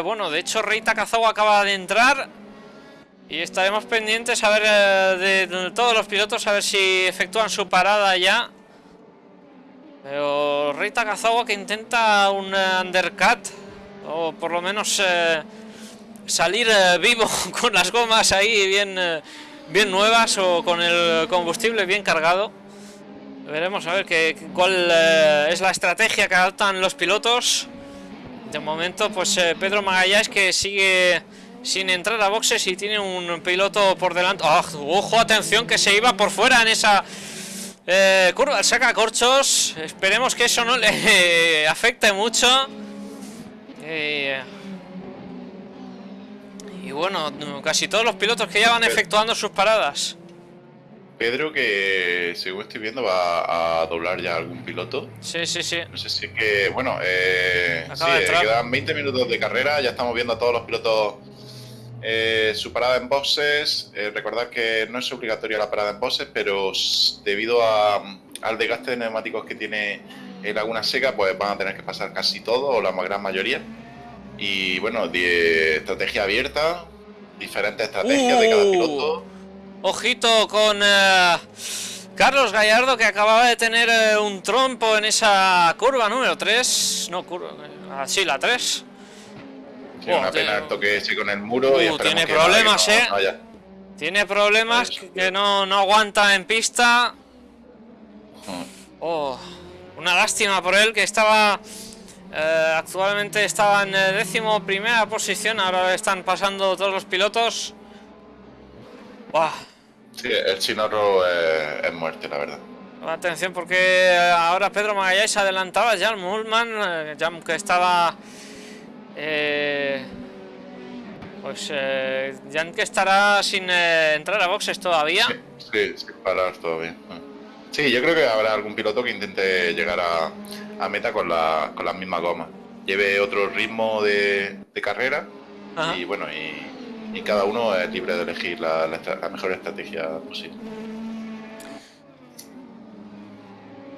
bueno, de hecho Rey Takazawa acaba de entrar. Y estaremos pendientes a ver de todos los pilotos, a ver si efectúan su parada ya. Pero Rey Takazawa que intenta un eh, undercut o por lo menos eh, salir eh, vivo con las gomas ahí bien, bien nuevas o con el combustible bien cargado. Veremos a ver qué, cuál es la estrategia que adoptan los pilotos. De momento, pues Pedro Magallanes que sigue sin entrar a boxes y tiene un piloto por delante. ¡Ah! ¡Ojo, atención! Que se iba por fuera en esa eh, curva, saca corchos. Esperemos que eso no le afecte mucho. Eh, y bueno, casi todos los pilotos que ya van efectuando sus paradas. Pedro, que según estoy viendo, va a doblar ya algún piloto. Sí, sí, sí. No sé si es que, bueno, eh, sí, quedan 20 minutos de carrera, ya estamos viendo a todos los pilotos eh, su parada en boxes, eh, recordad que no es obligatoria la parada en boxes, pero debido al desgaste de neumáticos que tiene Laguna Seca, pues van a tener que pasar casi todo o la gran mayoría. Y bueno, estrategia abierta, diferentes estrategias de cada uh. piloto. Ojito con eh, Carlos Gallardo que acababa de tener un trompo en esa curva número 3. No, curva, así la 3 una pena el toque ese con el muro y uh, tiene problemas, eh. Tiene problemas que no, no aguanta en pista. Oh, una lástima por él que estaba eh, actualmente estaba en décimo primera posición. Ahora están pasando todos los pilotos. Sí, el Chinorro es, muerte, la verdad. Atención porque ahora Pedro Magallanes adelantaba a Jan Mullman, eh, Jan que estaba eh, pues eh, Jan que estará sin eh, entrar a boxes todavía. Sí, sin parar todavía. Sí, yo creo que habrá algún piloto que intente llegar a, meta con la, con las mismas gomas. Lleve otro ritmo de, carrera y bueno, y, cada uno es libre de elegir la, mejor estrategia posible.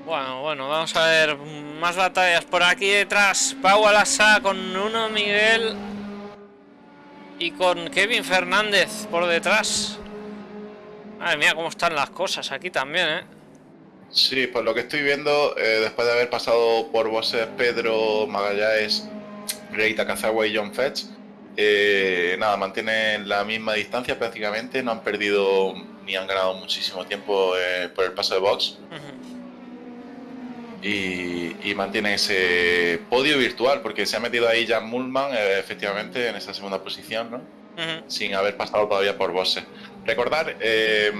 Bueno, bueno, vamos a ver más batallas por aquí detrás. Pau Alasa con uno Miguel y con Kevin Fernández por detrás. Madre mía, cómo están las cosas aquí también, ¿eh? Sí, por lo que estoy viendo, eh, después de haber pasado por voces Pedro Magallanes, Rey Takazawa y John Fetch, eh, nada, mantienen la misma distancia prácticamente, no han perdido ni han ganado muchísimo tiempo eh, por el paso de box y, mantiene ese podio virtual, porque se ha metido ahí Jan Mullman, eh, efectivamente, en esa segunda posición, ¿no? Sin haber pasado todavía por Bosse. Recordar, eh,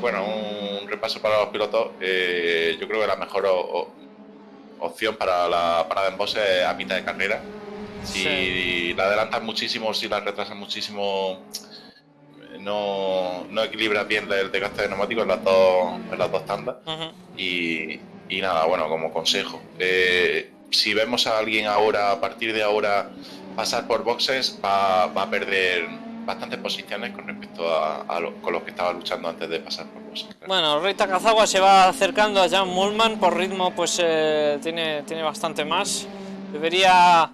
bueno, un repaso para los pilotos, eh, yo creo que la mejor opción para la parada en Bosse es a mitad de carrera. Si la adelantas muchísimo, si la retrasas muchísimo, no, no equilibras bien el desgaste de neumáticos en las dos, en las dos tandas. y, y nada, bueno, como consejo, eh, si vemos a alguien ahora, a partir de ahora, pasar por boxes, va, a perder bastantes posiciones con respecto a, con los que estaba luchando antes de pasar por boxes. Bueno, Rey Takazawa se va acercando a Jan Mullman, por ritmo pues eh, tiene, tiene bastante más. Debería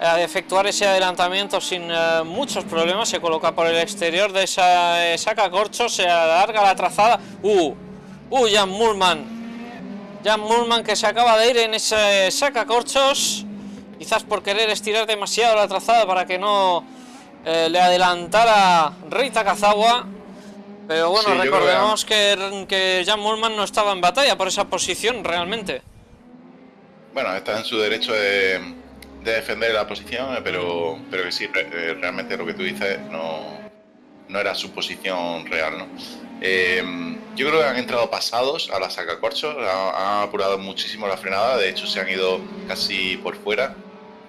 eh, efectuar ese adelantamiento sin muchos problemas, se coloca por el exterior de esa, saca corcho, se alarga la trazada. ¡Uh! ¡Uh, Jan Mullman! Jan Mullman que se acaba de ir en ese sacacorchos, quizás por querer estirar demasiado la trazada para que no eh, le adelantara Rey Takazawa. Pero bueno, recordemos que, que, Jan Mullman no estaba en batalla por esa posición realmente. Bueno, está en su derecho de, defender la posición, eh, pero, pero que sí, eh, realmente lo que tú dices no, no era su posición real, ¿no? Yo creo que han entrado pasados a la sacacorchos, han, han apurado muchísimo la frenada, de hecho se han ido casi por fuera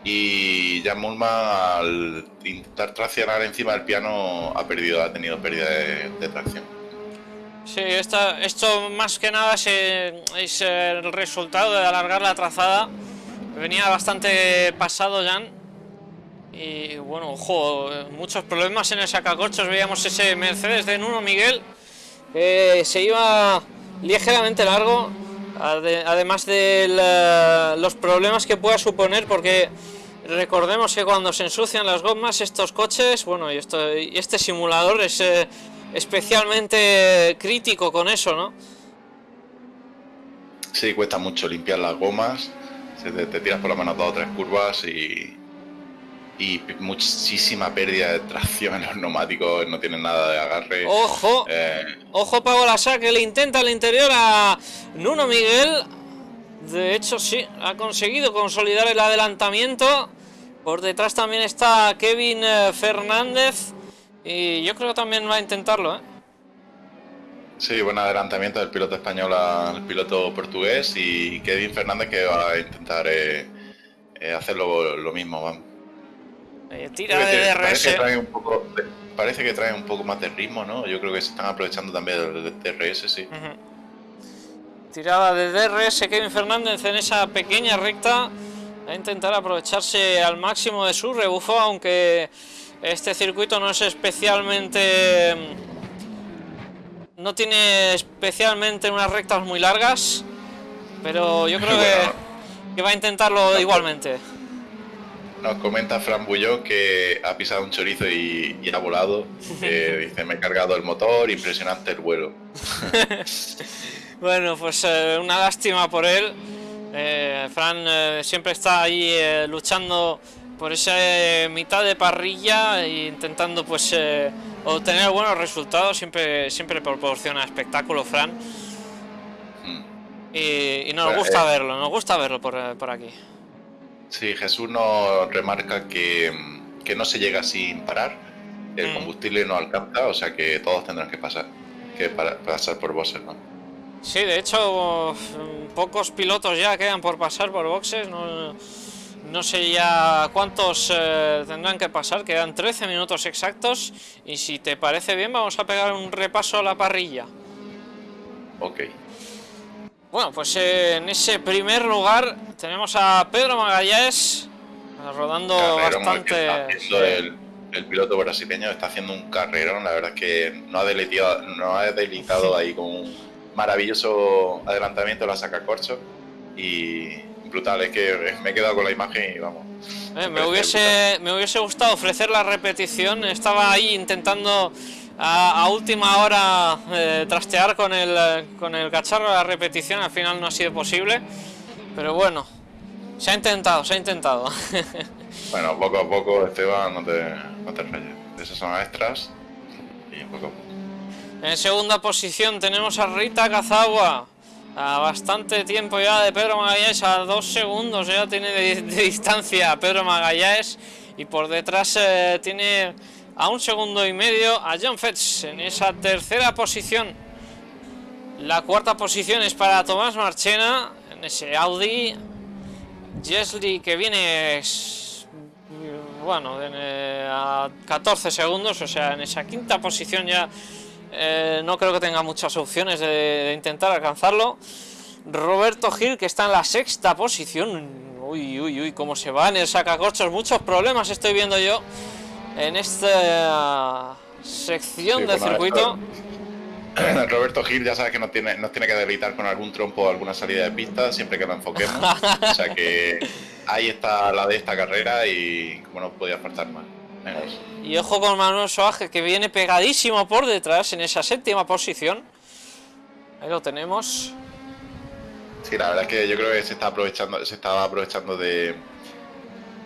y Jan Mulman al intentar traccionar encima del piano ha perdido, ha tenido pérdida de, tracción. Sí, esto más que nada es, el resultado de alargar la trazada. Venía bastante pasado Jan. Y bueno, ojo, muchos problemas en el sacacorchos. Veíamos ese Mercedes de Nuno Miguel que se iba ligeramente largo. Además de los problemas que pueda suponer porque Recordemos que cuando se ensucian las gomas estos coches, bueno, y, esto, este simulador es eh, especialmente crítico con eso, ¿no? Sí, cuesta mucho limpiar las gomas, te, tiras por la mano dos o tres curvas y, y muchísima pérdida de tracción en los neumáticos, no tienen nada de agarre. ¡Ojo! Eh... ¡Ojo Pablo Lasa que le intenta al interior a Nuno Miguel! De hecho, sí, ha conseguido consolidar el adelantamiento. Por detrás también está Kevin eh, Fernández. Y yo creo que también va a intentarlo, ¿eh? Sí, buen adelantamiento del piloto español al piloto portugués y Kevin Fernández que va a intentar eh, eh hacer lo, mismo. Vamos. Tira de DRS. Parece que, trae un poco, parece que trae un poco más de ritmo, ¿no? Yo creo que se están aprovechando también del DRS, sí. Tirada de DRS Kevin Fernández en esa pequeña recta a intentar aprovecharse al máximo de su rebufo, aunque este circuito no es especialmente... no tiene especialmente unas rectas muy largas, pero yo creo que, va a intentarlo igualmente. Nos comenta Fran Bulló que ha pisado un chorizo y, ha volado. dice, me he cargado el motor, impresionante el vuelo. bueno, pues eh, una lástima por él. Eh, Fran eh, siempre está ahí luchando por esa mitad de parrilla e intentando pues obtener buenos resultados. Siempre, siempre proporciona espectáculo, Fran. Hmm. Y, nos gusta verlo, nos gusta verlo por, aquí. Sí, Jesús nos remarca que, no se llega sin parar. El hmm. combustible no alcanza, o sea que todos tendrán que pasar, que pasar por bosses, ¿no? Sí, de hecho, pocos pilotos ya quedan por pasar por boxes. No, sé ya cuántos eh, tendrán que pasar, quedan 13 minutos exactos. Y si te parece bien, vamos a pegar un repaso a la parrilla. Ok. Bueno, pues en ese primer lugar tenemos a Pedro Magallanes rodando bastante. El, el, piloto brasileño está haciendo un carrerón, la verdad es que no ha deleitado, no ha ahí con un maravilloso adelantamiento la saca corcho y brutal, es que me he quedado con la imagen y vamos. Eh, me, hubiese, me hubiese gustado ofrecer la repetición, estaba ahí intentando a, última hora eh, trastear con el, con el cacharro de la repetición, al final no ha sido posible, pero bueno, se ha intentado, se ha intentado. bueno, poco a poco Esteban, no te, no te rayes, esas son extras y poco a poco. En segunda posición tenemos a Rita Cazagua. A bastante tiempo ya de Pedro Magallanes, a dos segundos ya tiene de, distancia Pedro Magallanes. Y por detrás eh, tiene a un segundo y medio a John Fetch en esa tercera posición. La cuarta posición es para Tomás Marchena en ese Audi. Jesly que viene bueno a 14 segundos, o sea, en esa quinta posición ya eh, no creo que tenga muchas opciones de, intentar alcanzarlo. Roberto Gil, que está en la sexta posición. Uy, uy, uy, cómo se va en el sacacorchos. Muchos problemas estoy viendo yo en esta sección del circuito. Roberto Gil ya sabes que nos tiene, nos tiene que debilitar con algún trompo o alguna salida de pista siempre que lo enfoquemos. o sea que ahí está la de esta carrera y como no podía faltar más. Y ojo con Manuel Soaje que viene pegadísimo por detrás en esa séptima posición. Ahí lo tenemos. Sí, la verdad es que yo creo que se está aprovechando, se estaba aprovechando de,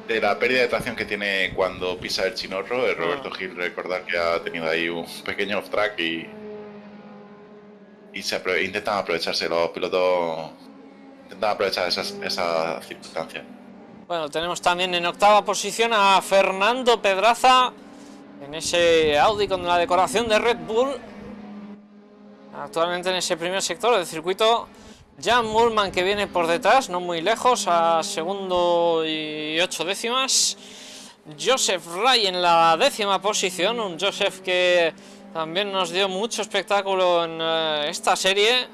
de la pérdida de tracción que tiene cuando pisa el chinorro. El Roberto ah. Gil, recordar que ha tenido ahí un pequeño off track y, y se intentan aprovecharse los pilotos, intentan aprovechar esas, esas circunstancias. Bueno, tenemos también en octava posición a Fernando Pedraza en ese Audi con la decoración de Red Bull. actualmente en ese primer sector del circuito. Jan Mullman que viene por detrás, no muy lejos, a segundo y ocho décimas. Joseph Ray en la décima posición, un Joseph que también nos dio mucho espectáculo en eh, esta serie.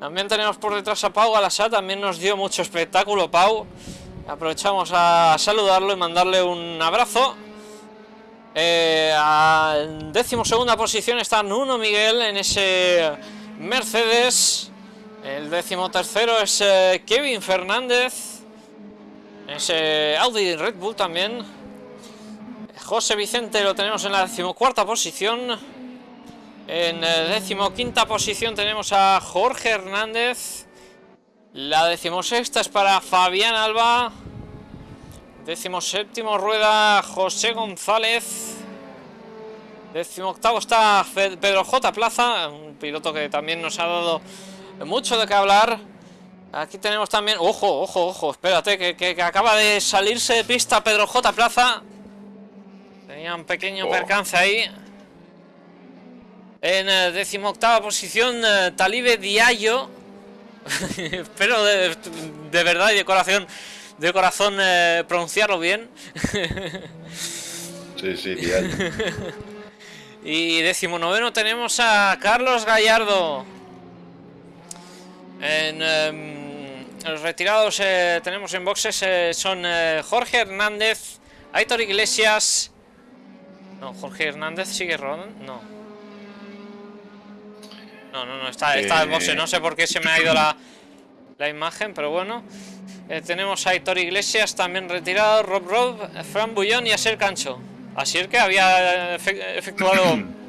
También tenemos por detrás a Pau Galasá, también nos dio mucho espectáculo Pau. Aprovechamos a saludarlo y mandarle un abrazo. Eh, en décimo segunda posición está Nuno Miguel en ese Mercedes. El décimo tercero es eh, Kevin Fernández. Ese Audi Red Bull también. José Vicente lo tenemos en la decimocuarta posición. En eh, decimoquinta posición tenemos a Jorge Hernández. La decimosexta es para Fabián Alba. Decimoséptimo rueda José González. Decimoctavo está Pedro J. Plaza, un piloto que también nos ha dado mucho de qué hablar. Aquí tenemos también... Ojo, ojo, ojo, espérate, que, acaba de salirse de pista Pedro J. Plaza. Tenía un pequeño oh. percance ahí. En eh, decimoctava posición, eh, Talibe Diallo. Espero de, verdad y de corazón, de corazón eh, pronunciarlo bien. sí, sí, Diallo. y decimonoveno tenemos a Carlos Gallardo. En em, los retirados tenemos en boxes son Jorge Hernández, Aitor Iglesias. No, Jorge Hernández sigue rodando. No. No, no, no, está, está boxe. No sé por qué se me ha ido la, la imagen, pero bueno. Eh, tenemos a Aitor Iglesias también retirado, Rob Rob, Fran Bullón y Aser Cancho. Así que había efectuado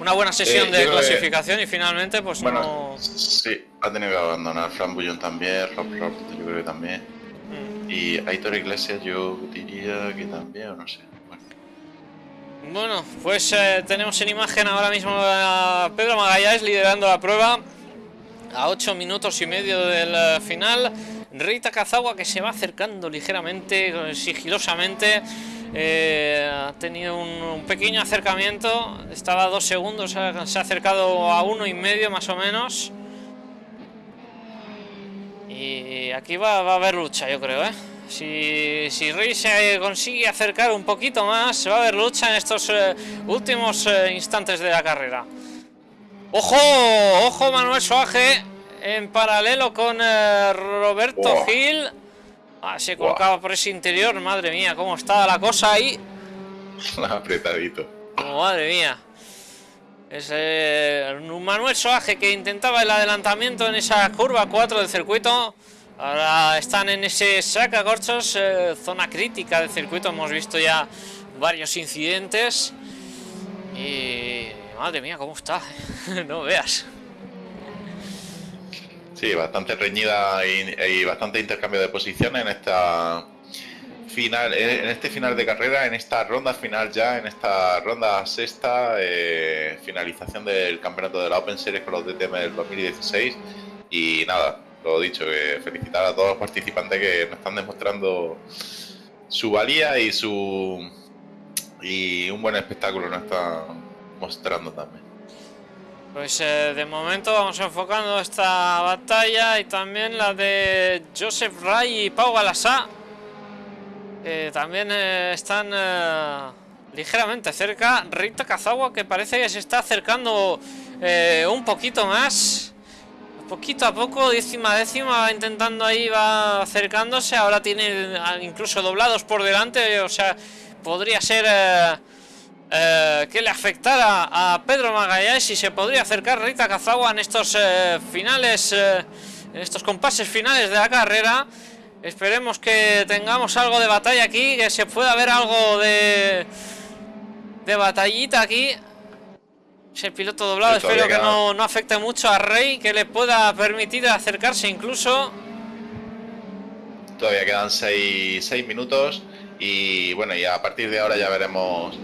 una buena sesión eh, de clasificación y finalmente pues bueno, Sí, ha tenido que abandonar Fran Bullón también, Rob Rob yo creo que también. Mm. Y Aitor Iglesias yo diría que también, o no sé. Bueno, pues eh, tenemos en imagen ahora mismo a Pedro Magallanes liderando la prueba a 8 minutos y medio del eh, final. Rita Cazagua que se va acercando ligeramente, sigilosamente. Eh, ha tenido un, pequeño acercamiento, estaba a dos segundos, se ha acercado a uno y medio más o menos. Y aquí va, va a haber lucha, yo creo, ¿eh? Si, si Rey se consigue acercar un poquito más, va a haber lucha en estos eh, últimos eh, instantes de la carrera. ¡Ojo! ¡Ojo Manuel Soaje! En paralelo con Roberto Gil. Ah, se colocaba por ese interior. Madre mía, cómo está la cosa ahí. Apretadito. madre mía. Es Manuel Soaje que intentaba el adelantamiento en esa curva 4 del circuito. Ahora están en ese saca corchos, eh, zona crítica del circuito. Hemos visto ya varios incidentes. Y madre mía, cómo está. no veas. Sí, bastante reñida y, bastante intercambio de posiciones en esta final, en este final de carrera, en esta ronda final ya, en esta ronda sexta, eh, finalización del campeonato de la Open Series con los DTM del 2016. Y nada, lo dicho, felicitar a todos los participantes que nos están demostrando su valía y su y un buen espectáculo nos están mostrando también. Pues eh, de momento vamos enfocando esta batalla y también la de Joseph Ray y Pau Galasá. Que también eh, están eh, ligeramente cerca. Rita Kazawa que parece que se está acercando un poquito más poquito a poco, décima décima, va intentando ahí, va acercándose, ahora tiene incluso doblados por delante, o sea, podría ser eh, eh, que le afectara a Pedro Magallanes y se podría acercar Rita Kazawa en estos eh, finales, en estos compases finales de la carrera. Esperemos que tengamos algo de batalla aquí, que se pueda ver algo de, de batallita aquí. Ese piloto doblado, espero que no, no, afecte mucho a Rey, que le pueda permitir acercarse incluso. Todavía quedan 6 minutos y bueno, y a partir de ahora ya veremos,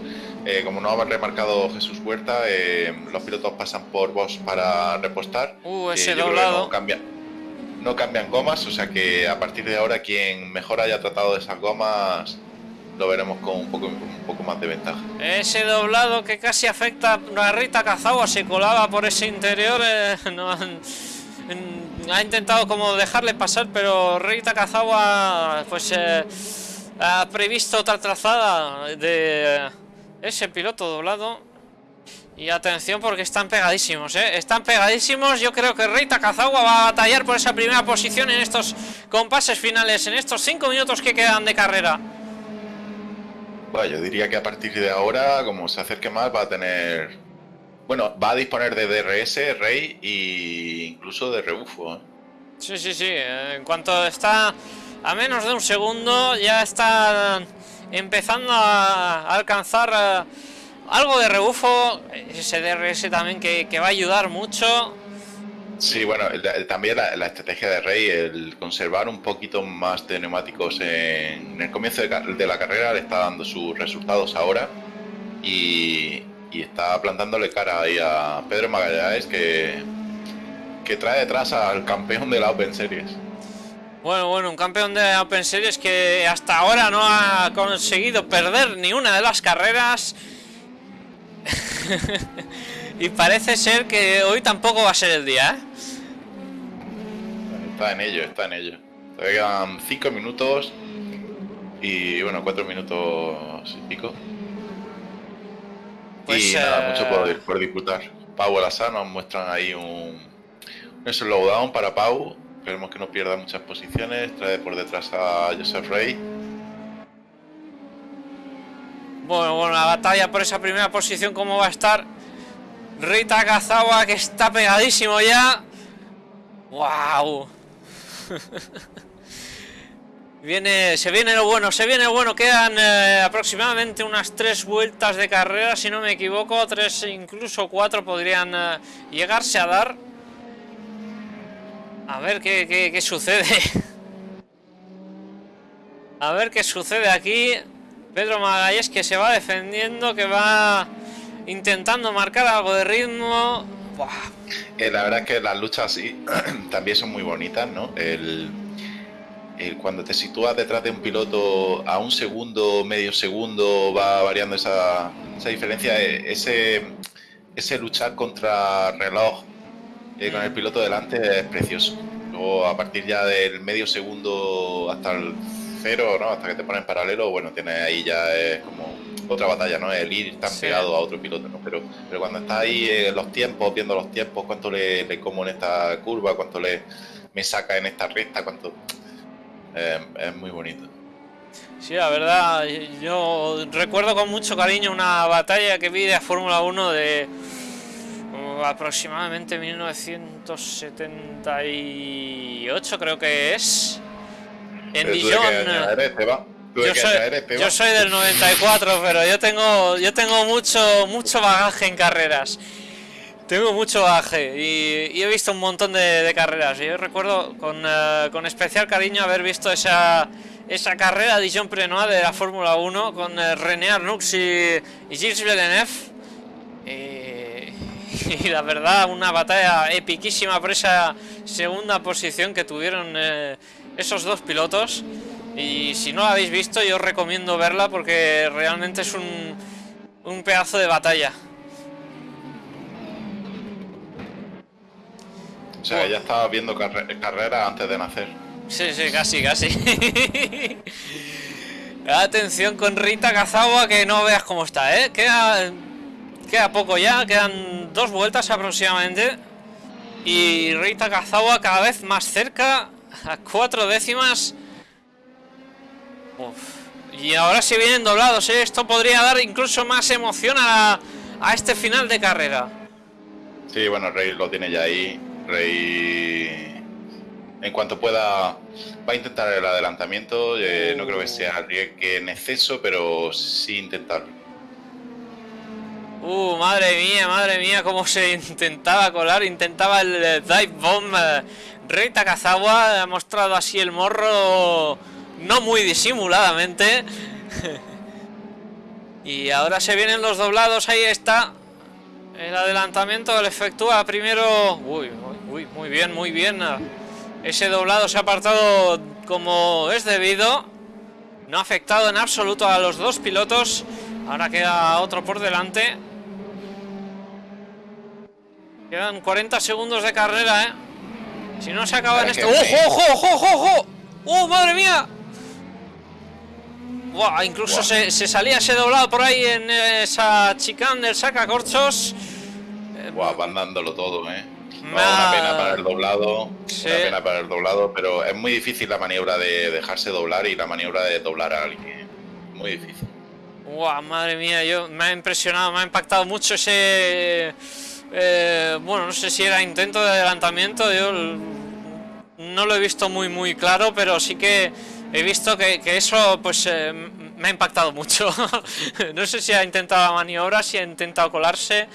eh, como no ha remarcado Jesús Huerta, eh, los pilotos pasan por vos para repostar. Uh, ese doblado. No, cambia, no cambian gomas, o sea que a partir de ahora quien mejor haya tratado de esas gomas lo veremos con un poco, un poco más de ventaja. Ese doblado que casi afecta a Rita Kazawa se colaba por ese interior. Eh, no ha intentado como dejarle pasar, pero Rita Kazawa pues eh, ha previsto otra trazada de ese piloto doblado. Y atención porque están pegadísimos, ¿eh? Están pegadísimos. Yo creo que Reita Kazawa va a batallar por esa primera posición en estos compases finales, en estos cinco minutos que quedan de carrera. Bueno, yo diría que a partir de ahora, como se acerque más, va a tener... Bueno, va a disponer de DRS, Rey e incluso de rebufo. ¿eh? Sí, sí, sí. En cuanto está a menos de un segundo, ya está empezando a alcanzar... Eh, algo de rebufo, ese DRS también que, va a ayudar mucho. Sí, bueno, también la, estrategia de Rey, el conservar un poquito más de neumáticos en, el comienzo de, la carrera, le está dando sus resultados ahora y, está plantándole cara ahí a Pedro Magallanes que, que trae detrás al campeón de la Open Series. Bueno, bueno, un campeón de Open Series que hasta ahora no ha conseguido perder ni una de las carreras y parece ser que hoy tampoco va a ser el día, ¿eh? Está en ello, está en ello. Todavía quedan 5 minutos y bueno, 4 minutos y pico. Pues, y nada, mucho por, eh, por disfrutar. Pau Alasa nos muestran ahí un, un slowdown para Pau. Esperemos que no pierda muchas posiciones. Trae por detrás a Joseph Rey. Bueno, bueno, la batalla por esa primera posición, ¿cómo va a estar? Rita Kazawa, que está pegadísimo ya. ¡Wow! viene, se viene lo bueno, se viene lo bueno. Quedan eh, aproximadamente unas tres vueltas de carrera, si no me equivoco. Tres, incluso cuatro podrían eh, llegarse a dar. A ver qué, qué, qué sucede. a ver qué sucede aquí. Pedro Magalles que se va defendiendo, que va intentando marcar algo de ritmo. Eh, la verdad es que las luchas sí, también son muy bonitas, ¿no? Cuando te sitúas detrás de un piloto a un segundo, medio segundo, va variando esa, esa diferencia. Eh, ese, ese luchar contra reloj eh, con el piloto delante es precioso. Luego, a partir ya del medio segundo hasta el cero, ¿no? Hasta que te ponen paralelo, bueno, tiene ahí ya es como otra batalla, ¿no? El ir tan pegado a otro piloto, ¿no? Pero, pero cuando está ahí en los tiempos, viendo los tiempos, cuánto le, como en esta curva, cuánto le me saca en esta recta, cuánto eh, es muy bonito. Sí, la verdad, yo recuerdo con mucho cariño una batalla que vi de Fórmula 1 de aproximadamente 1978 creo que es en Dijon. Yo soy, del 94, pero yo tengo yo tengo mucho mucho bagaje en carreras. Tengo mucho bagaje y, he visto un montón de, carreras. Yo recuerdo eh, con, especial cariño haber visto esa, esa carrera Dijon Prenois de la Fórmula 1 con eh, René Arnoux y, Gilles Villeneuve. y la verdad, una batalla epiquísima por esa segunda posición que tuvieron eh, esos dos pilotos. Y si no la habéis visto, yo os recomiendo verla porque realmente es un, un pedazo de batalla. O sea, ya estaba viendo carrera antes de nacer. Sí, sí, casi, casi. Atención con Rita Kazawa, que no veas cómo está, ¿eh? Queda, queda poco ya, quedan dos vueltas aproximadamente. Y Rita Kazawa cada vez más cerca a cuatro décimas. Y ahora se vienen doblados, ¿eh? Esto podría dar incluso más emoción a, a este final de carrera. Sí, bueno, Rey lo tiene ya ahí. Rey, en cuanto pueda, va a intentar el adelantamiento. Eh, no creo que sea que en exceso, pero sí intentarlo. Uh, madre mía, madre mía, cómo se intentaba colar, intentaba el dive bomb. Rey Takazawa ha mostrado así el morro no muy disimuladamente. y ahora se vienen los doblados, ahí está. El adelantamiento lo efectúa primero... Uy, muy bien, muy bien. Ese doblado se ha apartado como es debido. No ha afectado en absoluto a los dos pilotos. Ahora queda otro por delante. Quedan 40 segundos de carrera, ¿eh? Si no se acaba en este... ¡Ojo, ojo, ojo, ojo, ojo! ¡Oh, madre mía! Buah, incluso Se, salía ese doblado por ahí en esa chicane del sacacorchos. Buah, van dándolo todo, ¿eh? una pena para el doblado, una pena para el doblado, pero es muy difícil la maniobra de dejarse doblar y la maniobra de doblar a alguien. Muy difícil. Wow, madre mía, yo me ha impresionado, me ha impactado mucho ese eh, bueno, no sé si era intento de adelantamiento, yo no lo he visto muy muy claro, pero sí que he visto que, eso pues eh, me ha impactado mucho. no sé si ha intentado la maniobra, si ha intentado colarse,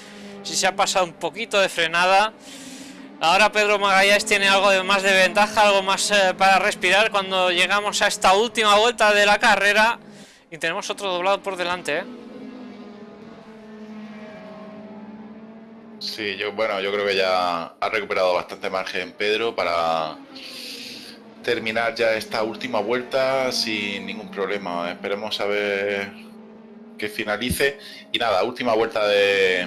si se ha pasado un poquito de frenada. Ahora Pedro Magallanes tiene algo de más de ventaja, algo más eh, para respirar cuando llegamos a esta última vuelta de la carrera y tenemos otro doblado por delante, ¿eh? Sí, yo bueno, yo creo que ya ha recuperado bastante margen Pedro para terminar ya esta última vuelta sin ningún problema. Esperemos a ver que finalice. Y nada, última vuelta de,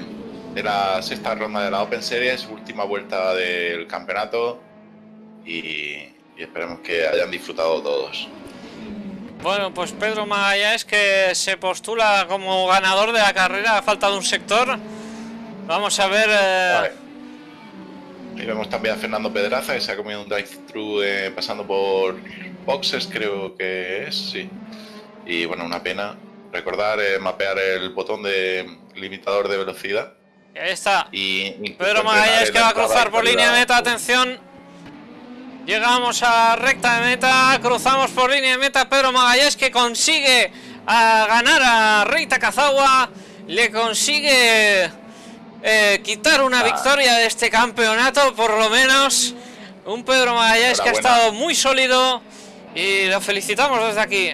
la sexta ronda de la Open Series, última vuelta del campeonato y, esperemos que hayan disfrutado todos. Bueno, pues Pedro Magallanes que se postula como ganador de la carrera, ha faltado un sector. Vamos a ver. Eh... Y vemos también a Fernando Pedraza que se ha comido un drive-thru eh, pasando por boxes, creo que es, sí. Y bueno, una pena. Recordar eh, mapear el botón de limitador de velocidad. ahí está. Y Pedro Magallanes que va a cruzar por línea de meta, atención. Llegamos a recta de meta, cruzamos por línea de meta. Pedro Magallanes que consigue a ganar a Rey Takazawa. Le consigue eh, quitar una victoria de este campeonato, por lo menos. Un Pedro Magallanes que ha estado muy sólido y lo felicitamos desde aquí.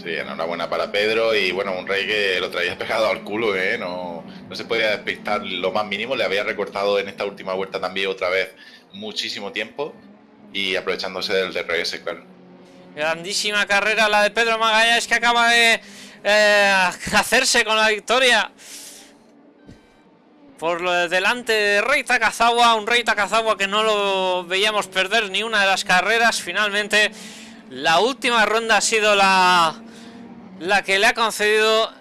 Sí, enhorabuena para Pedro y bueno, un rey que lo traía pegado al culo, ¿eh? No, no se podía despistar lo más mínimo, le había recortado en esta última vuelta también otra vez muchísimo tiempo y aprovechándose del DRS, claro. Grandísima carrera la de Pedro Magallanes que acaba de eh, hacerse con la victoria por delante de Rey Takazawa, un Rey Takazawa que no lo veíamos perder ni una de las carreras. Finalmente, la última ronda ha sido la, la que le ha concedido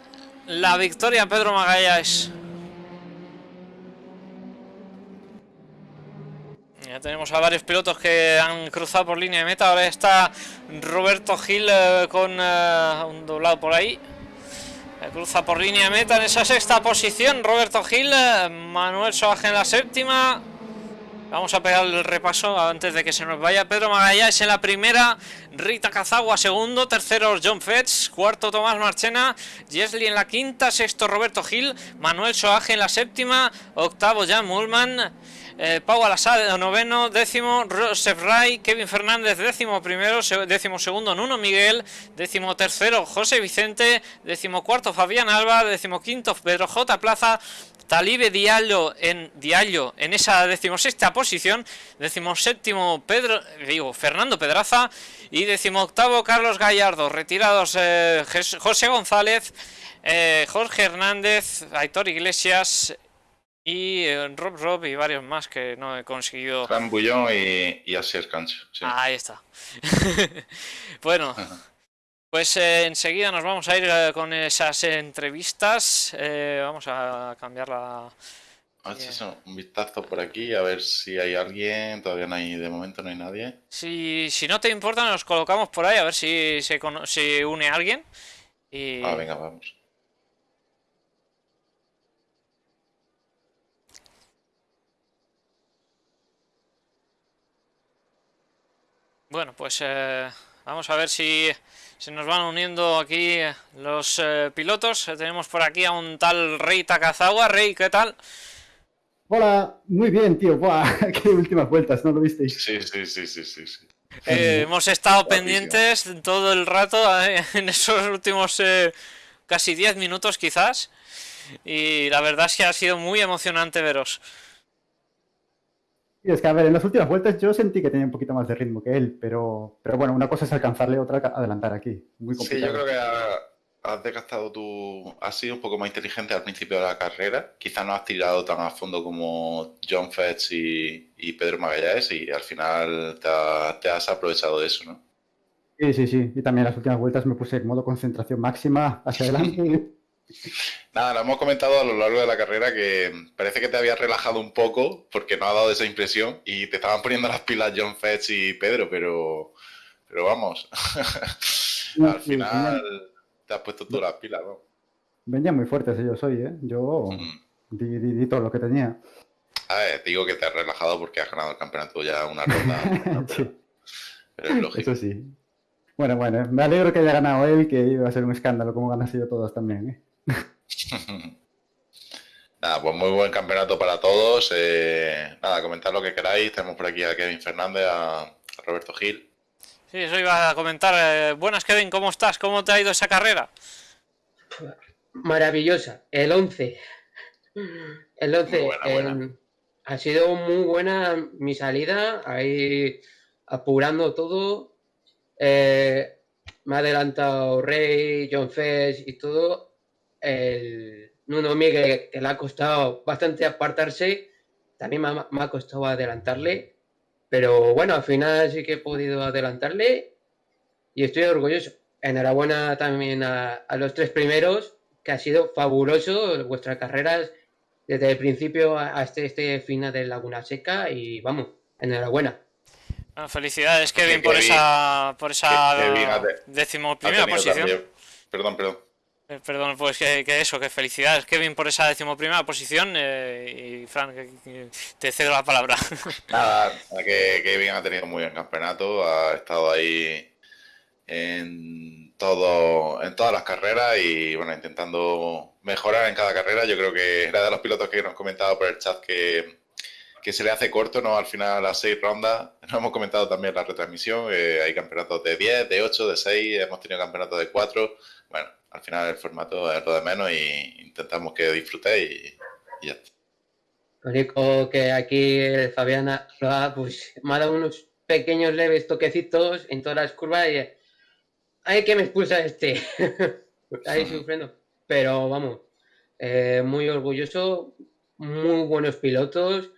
la victoria a Pedro Magallanes. Ya tenemos a varios pilotos que han cruzado por línea de meta. Ahora está Roberto Gil eh, con eh, un doblado por ahí. Cruza por línea meta en esa sexta posición Roberto Gil, Manuel Soaje en la séptima. Vamos a pegar el repaso antes de que se nos vaya. Pedro Magallanes en la primera Rita Cazagua segundo, tercero John Fetch Cuarto Tomás Marchena Jesli en la quinta, sexto Roberto Gil Manuel Soaje en la séptima Octavo Jan Mullman eh, Pau Alasad, noveno, décimo, Rosef Ray, Kevin Fernández, décimo primero, décimo segundo, Nuno Miguel, décimo tercero, José Vicente, décimo cuarto, Fabián Alba, décimo quinto, Pedro J. Plaza, Talibe Diallo en Diallo en esa decimosexta posición, séptimo Pedro, digo, Fernando Pedraza y octavo Carlos Gallardo, retirados eh, José González, eh, Jorge Hernández, Aitor Iglesias, y eh, Rob Rob y varios más que no he conseguido. Fran Bullón y, y Asier ahí está. bueno, pues eh, enseguida nos vamos a ir eh, con esas entrevistas. vamos a cambiar la. un vistazo por aquí a ver si hay alguien. Todavía no hay, de momento no hay nadie. Si, si no te importa, nos colocamos por ahí a ver si se, si une alguien. Y... Ah, venga, vamos. Bueno, pues eh, vamos a ver si se nos van uniendo aquí los eh, pilotos. Tenemos por aquí a un tal Rey Takazawa. Rey, ¿qué tal? Hola, muy bien, tío. Buah, qué últimas vueltas, ¿no lo visteis? Sí, sí, sí, sí, sí. Eh, hemos estado pendientes todo el rato en esos últimos casi 10 minutos quizás. Y la verdad es que ha sido muy emocionante veros. Es que, a ver, en las últimas vueltas yo sentí que tenía un poquito más de ritmo que él, pero, pero bueno, una cosa es alcanzarle, otra adelantar aquí. Muy sí, yo creo que has desgastado tu... Has sido un poco más inteligente al principio de la carrera. Quizás no has tirado tan a fondo como John Fetch y, Pedro Magallanes y al final te, has aprovechado de eso, ¿no? Sí, sí, sí. Y también en las últimas vueltas me puse en modo concentración máxima hacia adelante. Nada, lo hemos comentado a lo largo de la carrera que parece que te habías relajado un poco porque no ha dado esa impresión y te estaban poniendo las pilas John Fetch y Pedro, pero, pero vamos, al final te has puesto tú las pilas, ¿no? Venía muy fuerte si yo soy, ¿eh? Yo di, todo lo que tenía. A ver, digo que te has relajado porque has ganado el campeonato ya una ronda. Pero es lógico. Eso sí. Bueno, bueno, me alegro que haya ganado él, que iba a ser un escándalo como ganas yo todos también, ¿eh? Nada, pues muy buen campeonato para todos. Eh, nada, comentar lo que queráis. Tenemos por aquí a Kevin Fernández, a Roberto Gil. Sí, eso iba a comentar. Eh, buenas, Kevin, ¿cómo estás? ¿Cómo te ha ido esa carrera? Maravillosa. El 11. El 11. ha sido muy buena mi salida. Ahí apurando todo. Eh, me ha adelantado Rey, John Fess y todo el Nuno Miguel, que le ha costado bastante apartarse, también me ha, costado adelantarle, pero bueno, al final sí que he podido adelantarle y estoy orgulloso. Enhorabuena también a, los tres primeros, que ha sido fabuloso vuestras carreras desde el principio hasta este, este final de Laguna Seca y vamos, enhorabuena. felicidades Kevin, por esa por esa decimoprimera posición. Perdón, perdón. Eh, perdón, pues que, eso, que felicidades Kevin por esa decimoprimera posición eh, y Fran, te cedo la palabra. Nada, que Kevin ha tenido muy buen campeonato, ha estado ahí en todo, en todas las carreras y bueno, intentando mejorar en cada carrera. Yo creo que era de los pilotos que nos comentado por el chat que, que se le hace corto, ¿no? Al final las seis rondas. Nos hemos comentado también la retransmisión, eh, hay campeonatos de 10, de 8, de 6, hemos tenido campeonatos de 4. Bueno, al final el formato es lo de menos y intentamos que disfrutéis y, ya está. Lo único que aquí el Fabián pues, me ha dado unos pequeños leves toquecitos en todas las curvas y hay que me expulsa este. Ahí sufriendo. Pero vamos, eh, muy orgulloso, muy buenos pilotos.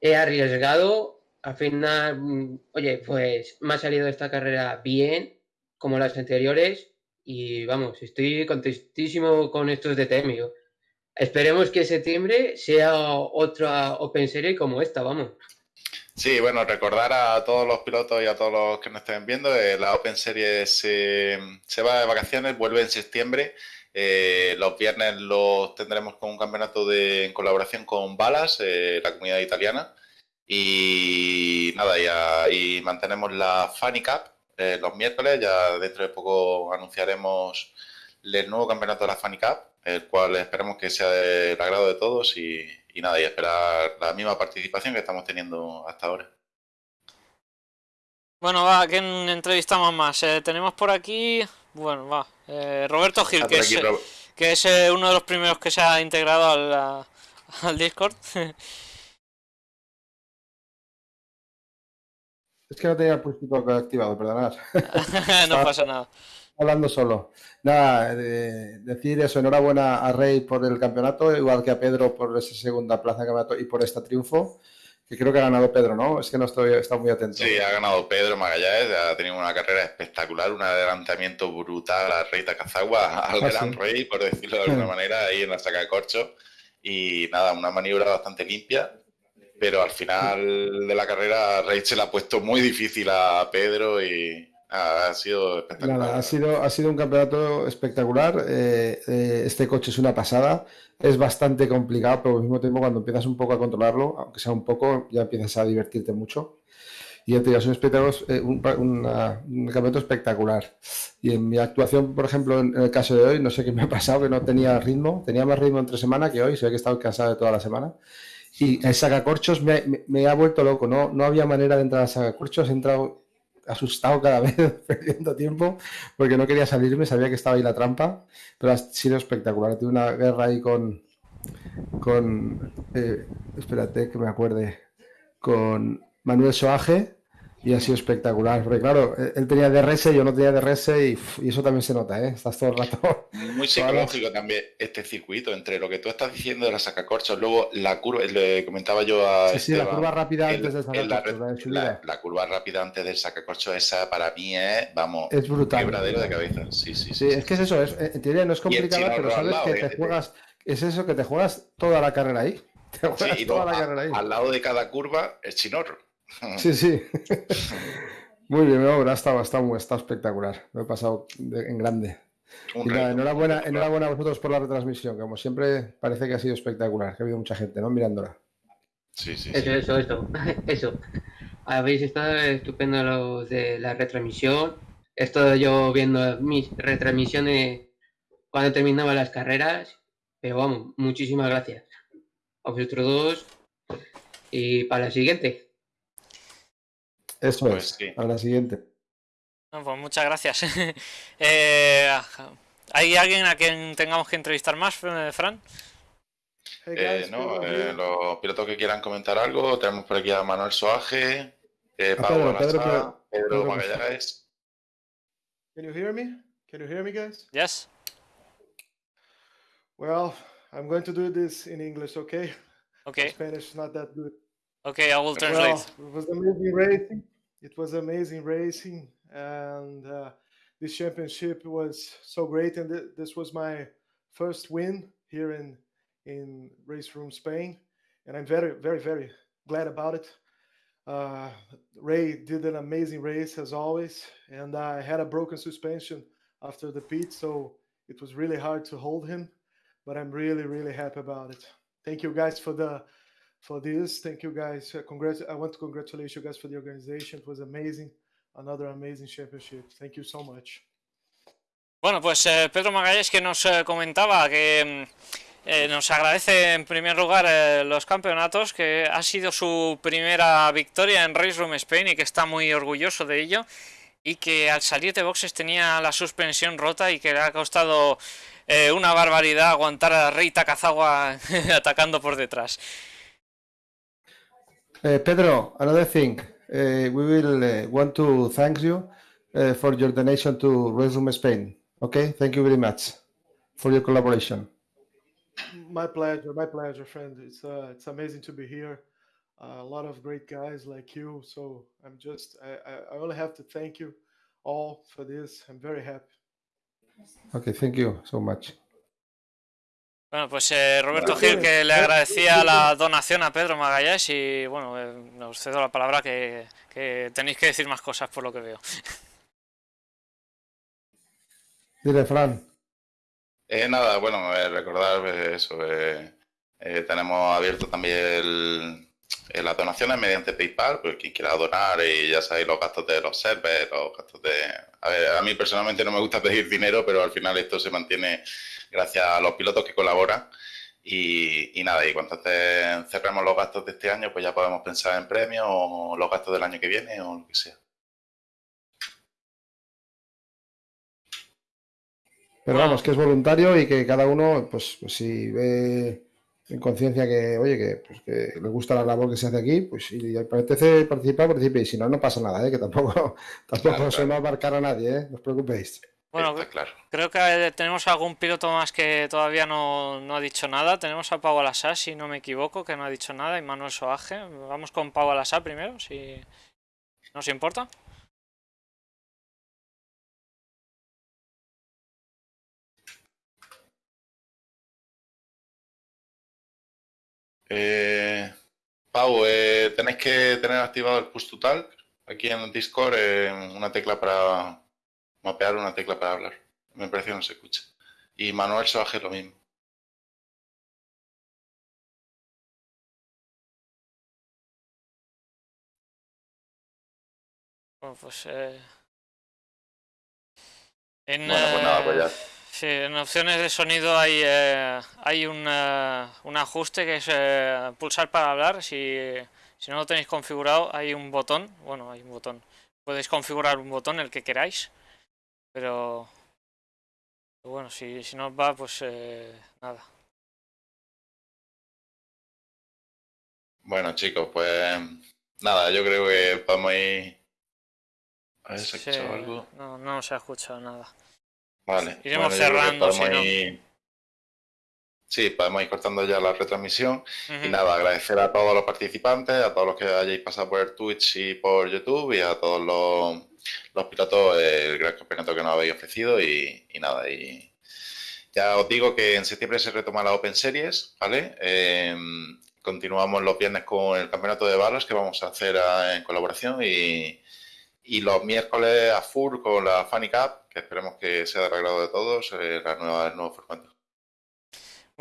He arriesgado. Al final, mm, oye, pues me ha salido esta carrera bien, como las anteriores y vamos, estoy contentísimo con estos DTM. Esperemos que septiembre sea otra Open Series como esta, vamos. Sí, bueno, recordar a todos los pilotos y a todos los que nos estén viendo, eh, la Open Series se va de vacaciones, vuelve en septiembre. Eh, los viernes los tendremos con un campeonato de, en colaboración con Balas, eh, la comunidad italiana. Y nada, y mantenemos la Funny Cup, eh, los miércoles. Ya dentro de poco anunciaremos el nuevo campeonato de la Funny Cup, el cual esperamos que sea del agrado de todos y, nada, y esperar la misma participación que estamos teniendo hasta ahora. Bueno, va, ¿quién entrevistamos más? Eh, tenemos por aquí, bueno, va, eh, Roberto Gil, que, es, que es uno de los primeros que se ha integrado al, al Discord. Es que no tenía el púlpito activado, perdonad. no pasa nada. Hablando solo. Nada, decir eso, enhorabuena a Rey por el campeonato, igual que a Pedro por esa segunda plaza de campeonato y por este triunfo, que creo que ha ganado Pedro, ¿no? Es que no estoy está muy atento. Sí, ha ganado Pedro Magallanes, ha tenido una carrera espectacular, un adelantamiento brutal a Rey Takazagua, al ah, gran Rey, por decirlo de alguna manera, ahí en la saca de corcho. Y nada, una maniobra bastante limpia pero al final de la carrera Rachel ha puesto muy difícil a Pedro y ha sido espectacular. ha, sido, ha sido un campeonato espectacular. Eh, eh, este coche es una pasada. Es bastante complicado, pero al mismo tiempo cuando empiezas un poco a controlarlo, aunque sea un poco, ya empiezas a divertirte mucho. Y ya te digo, es eh, un, un, campeonato espectacular. Y en mi actuación, por ejemplo, en, el caso de hoy, no sé qué me ha pasado, que no tenía ritmo. Tenía más ritmo entre semana que hoy, se ve que he estado cansado de toda la semana. Y el sacacorchos me, me, ha vuelto loco, no, no había manera de entrar al sacacorchos, he entrado asustado cada vez, perdiendo tiempo, porque no quería salirme, sabía que estaba ahí la trampa, pero ha sido espectacular. Tuve una guerra ahí con, con eh, espérate que me acuerde, con Manuel Soaje y ha sido espectacular, porque claro, él tenía DRS, yo no tenía DRS y, y eso también se nota, ¿eh? Estás todo el rato. Muy psicológico también este circuito, entre lo que tú estás diciendo de la sacacorchos, luego la curva, le comentaba yo a. Sí, sí, la curva rápida antes del sacacorchos, la, la, curva rápida antes del sacacorchos, esa para mí es, vamos, es brutal. quebradero de cabeza. Sí, sí, sí. es que es eso, es, en teoría no es complicado, pero sabes que te juegas, es eso que te juegas toda la carrera ahí. Te juegas toda la carrera ahí. Al lado de cada curva es chinorro. Sí, sí. Muy bien, ha estado, está, espectacular. Me he pasado en grande. enhorabuena, enhorabuena a vosotros por la retransmisión, como siempre parece que ha sido espectacular, que ha habido mucha gente, ¿no? Mirándola. Sí, sí. Eso, eso, eso, eso. Habéis estado estupendo lo de la retransmisión. He estado yo viendo mis retransmisiones cuando terminaba las carreras, pero vamos, muchísimas gracias a vosotros dos y para la siguiente. Eso pues es, a la siguiente. pues muchas gracias. Eh, ¿Hay alguien a quien tengamos que entrevistar más, Fran? Eh, no, eh, los pilotos que quieran comentar algo, tenemos por aquí a Manuel Soaje, Pablo Pedro, Pedro, Magallanes. Can you hear me? Can you hear me, guys? Yes. Well, I'm going to do this in English, okay? Okay. Spanish is not that good. Okay, I will translate. Well, it was amazing racing. It was amazing racing, and uh, this championship was so great. And th- this was my first win here in in Race Room Spain, and I'm very, very, very glad about it. Uh, Ray did an amazing race as always, and I had a broken suspension after the pit, so it was really hard to hold him. But I'm really, really happy about it. Thank you guys for the for this. Thank you guys. Uh, congrats. I want to congratulate you guys for the organization. It was amazing. Another amazing championship. Thank you so much. Bueno, pues eh, Pedro Magalles que nos eh, comentaba que mm, eh, nos agradece en primer lugar los campeonatos, que ha sido su primera victoria en Race Room Spain y que está muy orgulloso de ello y que al salir de boxes tenía la suspensión rota y que le ha costado una barbaridad aguantar a Rey Takazawa atacando por detrás. Uh, Pedro, another thing, uh, we will uh, want to thank you uh, for your donation to Resume Spain. Okay, thank you very much for your collaboration. My pleasure, my pleasure, friend. It's uh, it's amazing to be here. a lot of great guys like you. So I'm just I, I only have to thank you all for this. I'm very happy. Okay, thank you so much. Bueno, pues eh, Roberto Gil que le agradecía la donación a Pedro Magallanes y bueno, eh, os cedo la palabra que, que, tenéis que decir más cosas por lo que veo. Dile, Fran. Eh, nada, bueno, eh, recordar eso. tenemos abierto también las donaciones mediante PayPal, pues quien quiera donar y ya sabéis los gastos de los servers, los gastos de... A, ver, a mí personalmente no me gusta pedir dinero, pero al final esto se mantiene gracias a los pilotos que colaboran. Y, nada, y cuando cerremos los gastos de este año, pues ya podemos pensar en premios o los gastos del año que viene o lo que sea. Pero vamos, que es voluntario y que cada uno, pues, pues si ve en conciencia que, oye, que, pues, que le gusta la labor que se hace aquí, pues si le apetece participar, participe. Y si no, no pasa nada, ¿eh? que tampoco, tampoco se va a abarcar a nadie, ¿eh? no os preocupéis. Bueno, claro. creo que tenemos algún piloto más que todavía no, no ha dicho nada. Tenemos a Pau Alasá, si no me equivoco, que no ha dicho nada, y Manuel Soaje. Vamos con Pau Alasá primero, si nos importa. Eh, Pau, eh, tenéis que tener activado el push total aquí en Discord, eh, una tecla para mapear una tecla para hablar. Me parece que no se escucha. Y Manuel Soaje lo mismo. Bueno, pues eh... En, bueno, pues nada, pues ya. Sí, en opciones de sonido hay, eh, hay un, un, ajuste que es eh, pulsar para hablar. Si, si no lo tenéis configurado, hay un botón. Bueno, hay un botón. Podéis configurar un botón, el que queráis. Pero bueno, si, si no va, pues eh, nada. Bueno, chicos, pues nada, yo creo que podemos ir. A ver, ¿se ha escuchado algo? No, no se ha escuchado nada. Vale. Iremos cerrando, Sí, podemos ir cortando ya la retransmisión. Y nada, agradecer a todos los participantes, a todos los que hayáis pasado por el Twitch y por YouTube y a todos los, los pilotos el gran campeonato que nos habéis ofrecido y, nada, y ya os digo que en septiembre se retoma la Open Series, ¿vale? Em, continuamos los viernes con el campeonato de balas que vamos a hacer en colaboración y, los miércoles a full con la Funny Cup, que esperemos que sea de agrado de todos, eh, la nueva, el nuevo formato.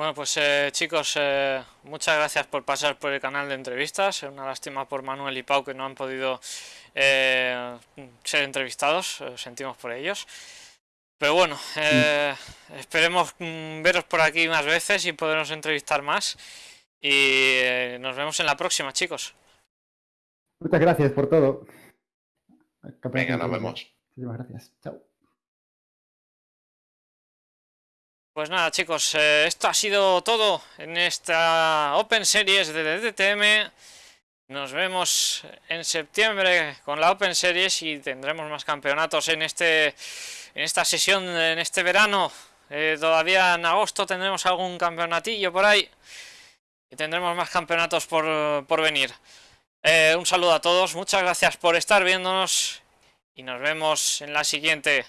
Bueno, pues eh, chicos, eh, muchas gracias por pasar por el canal de entrevistas. Una lástima por Manuel y Pau que no han podido ser entrevistados, sentimos por ellos. Pero bueno, esperemos mm, veros por aquí más veces y podernos entrevistar más. Y eh, nos vemos en la próxima, chicos. Muchas gracias por todo. Venga, nos vemos. Muchísimas gracias. Chao. Pues nada, chicos, eh, esto ha sido todo en esta Open Series de DTM. Nos vemos en septiembre con la Open Series y tendremos más campeonatos en este en esta sesión, en este verano. Eh, todavía en agosto tendremos algún campeonatillo por ahí y tendremos más campeonatos por, venir. Eh, un saludo a todos, muchas gracias por estar viéndonos y nos vemos en la siguiente.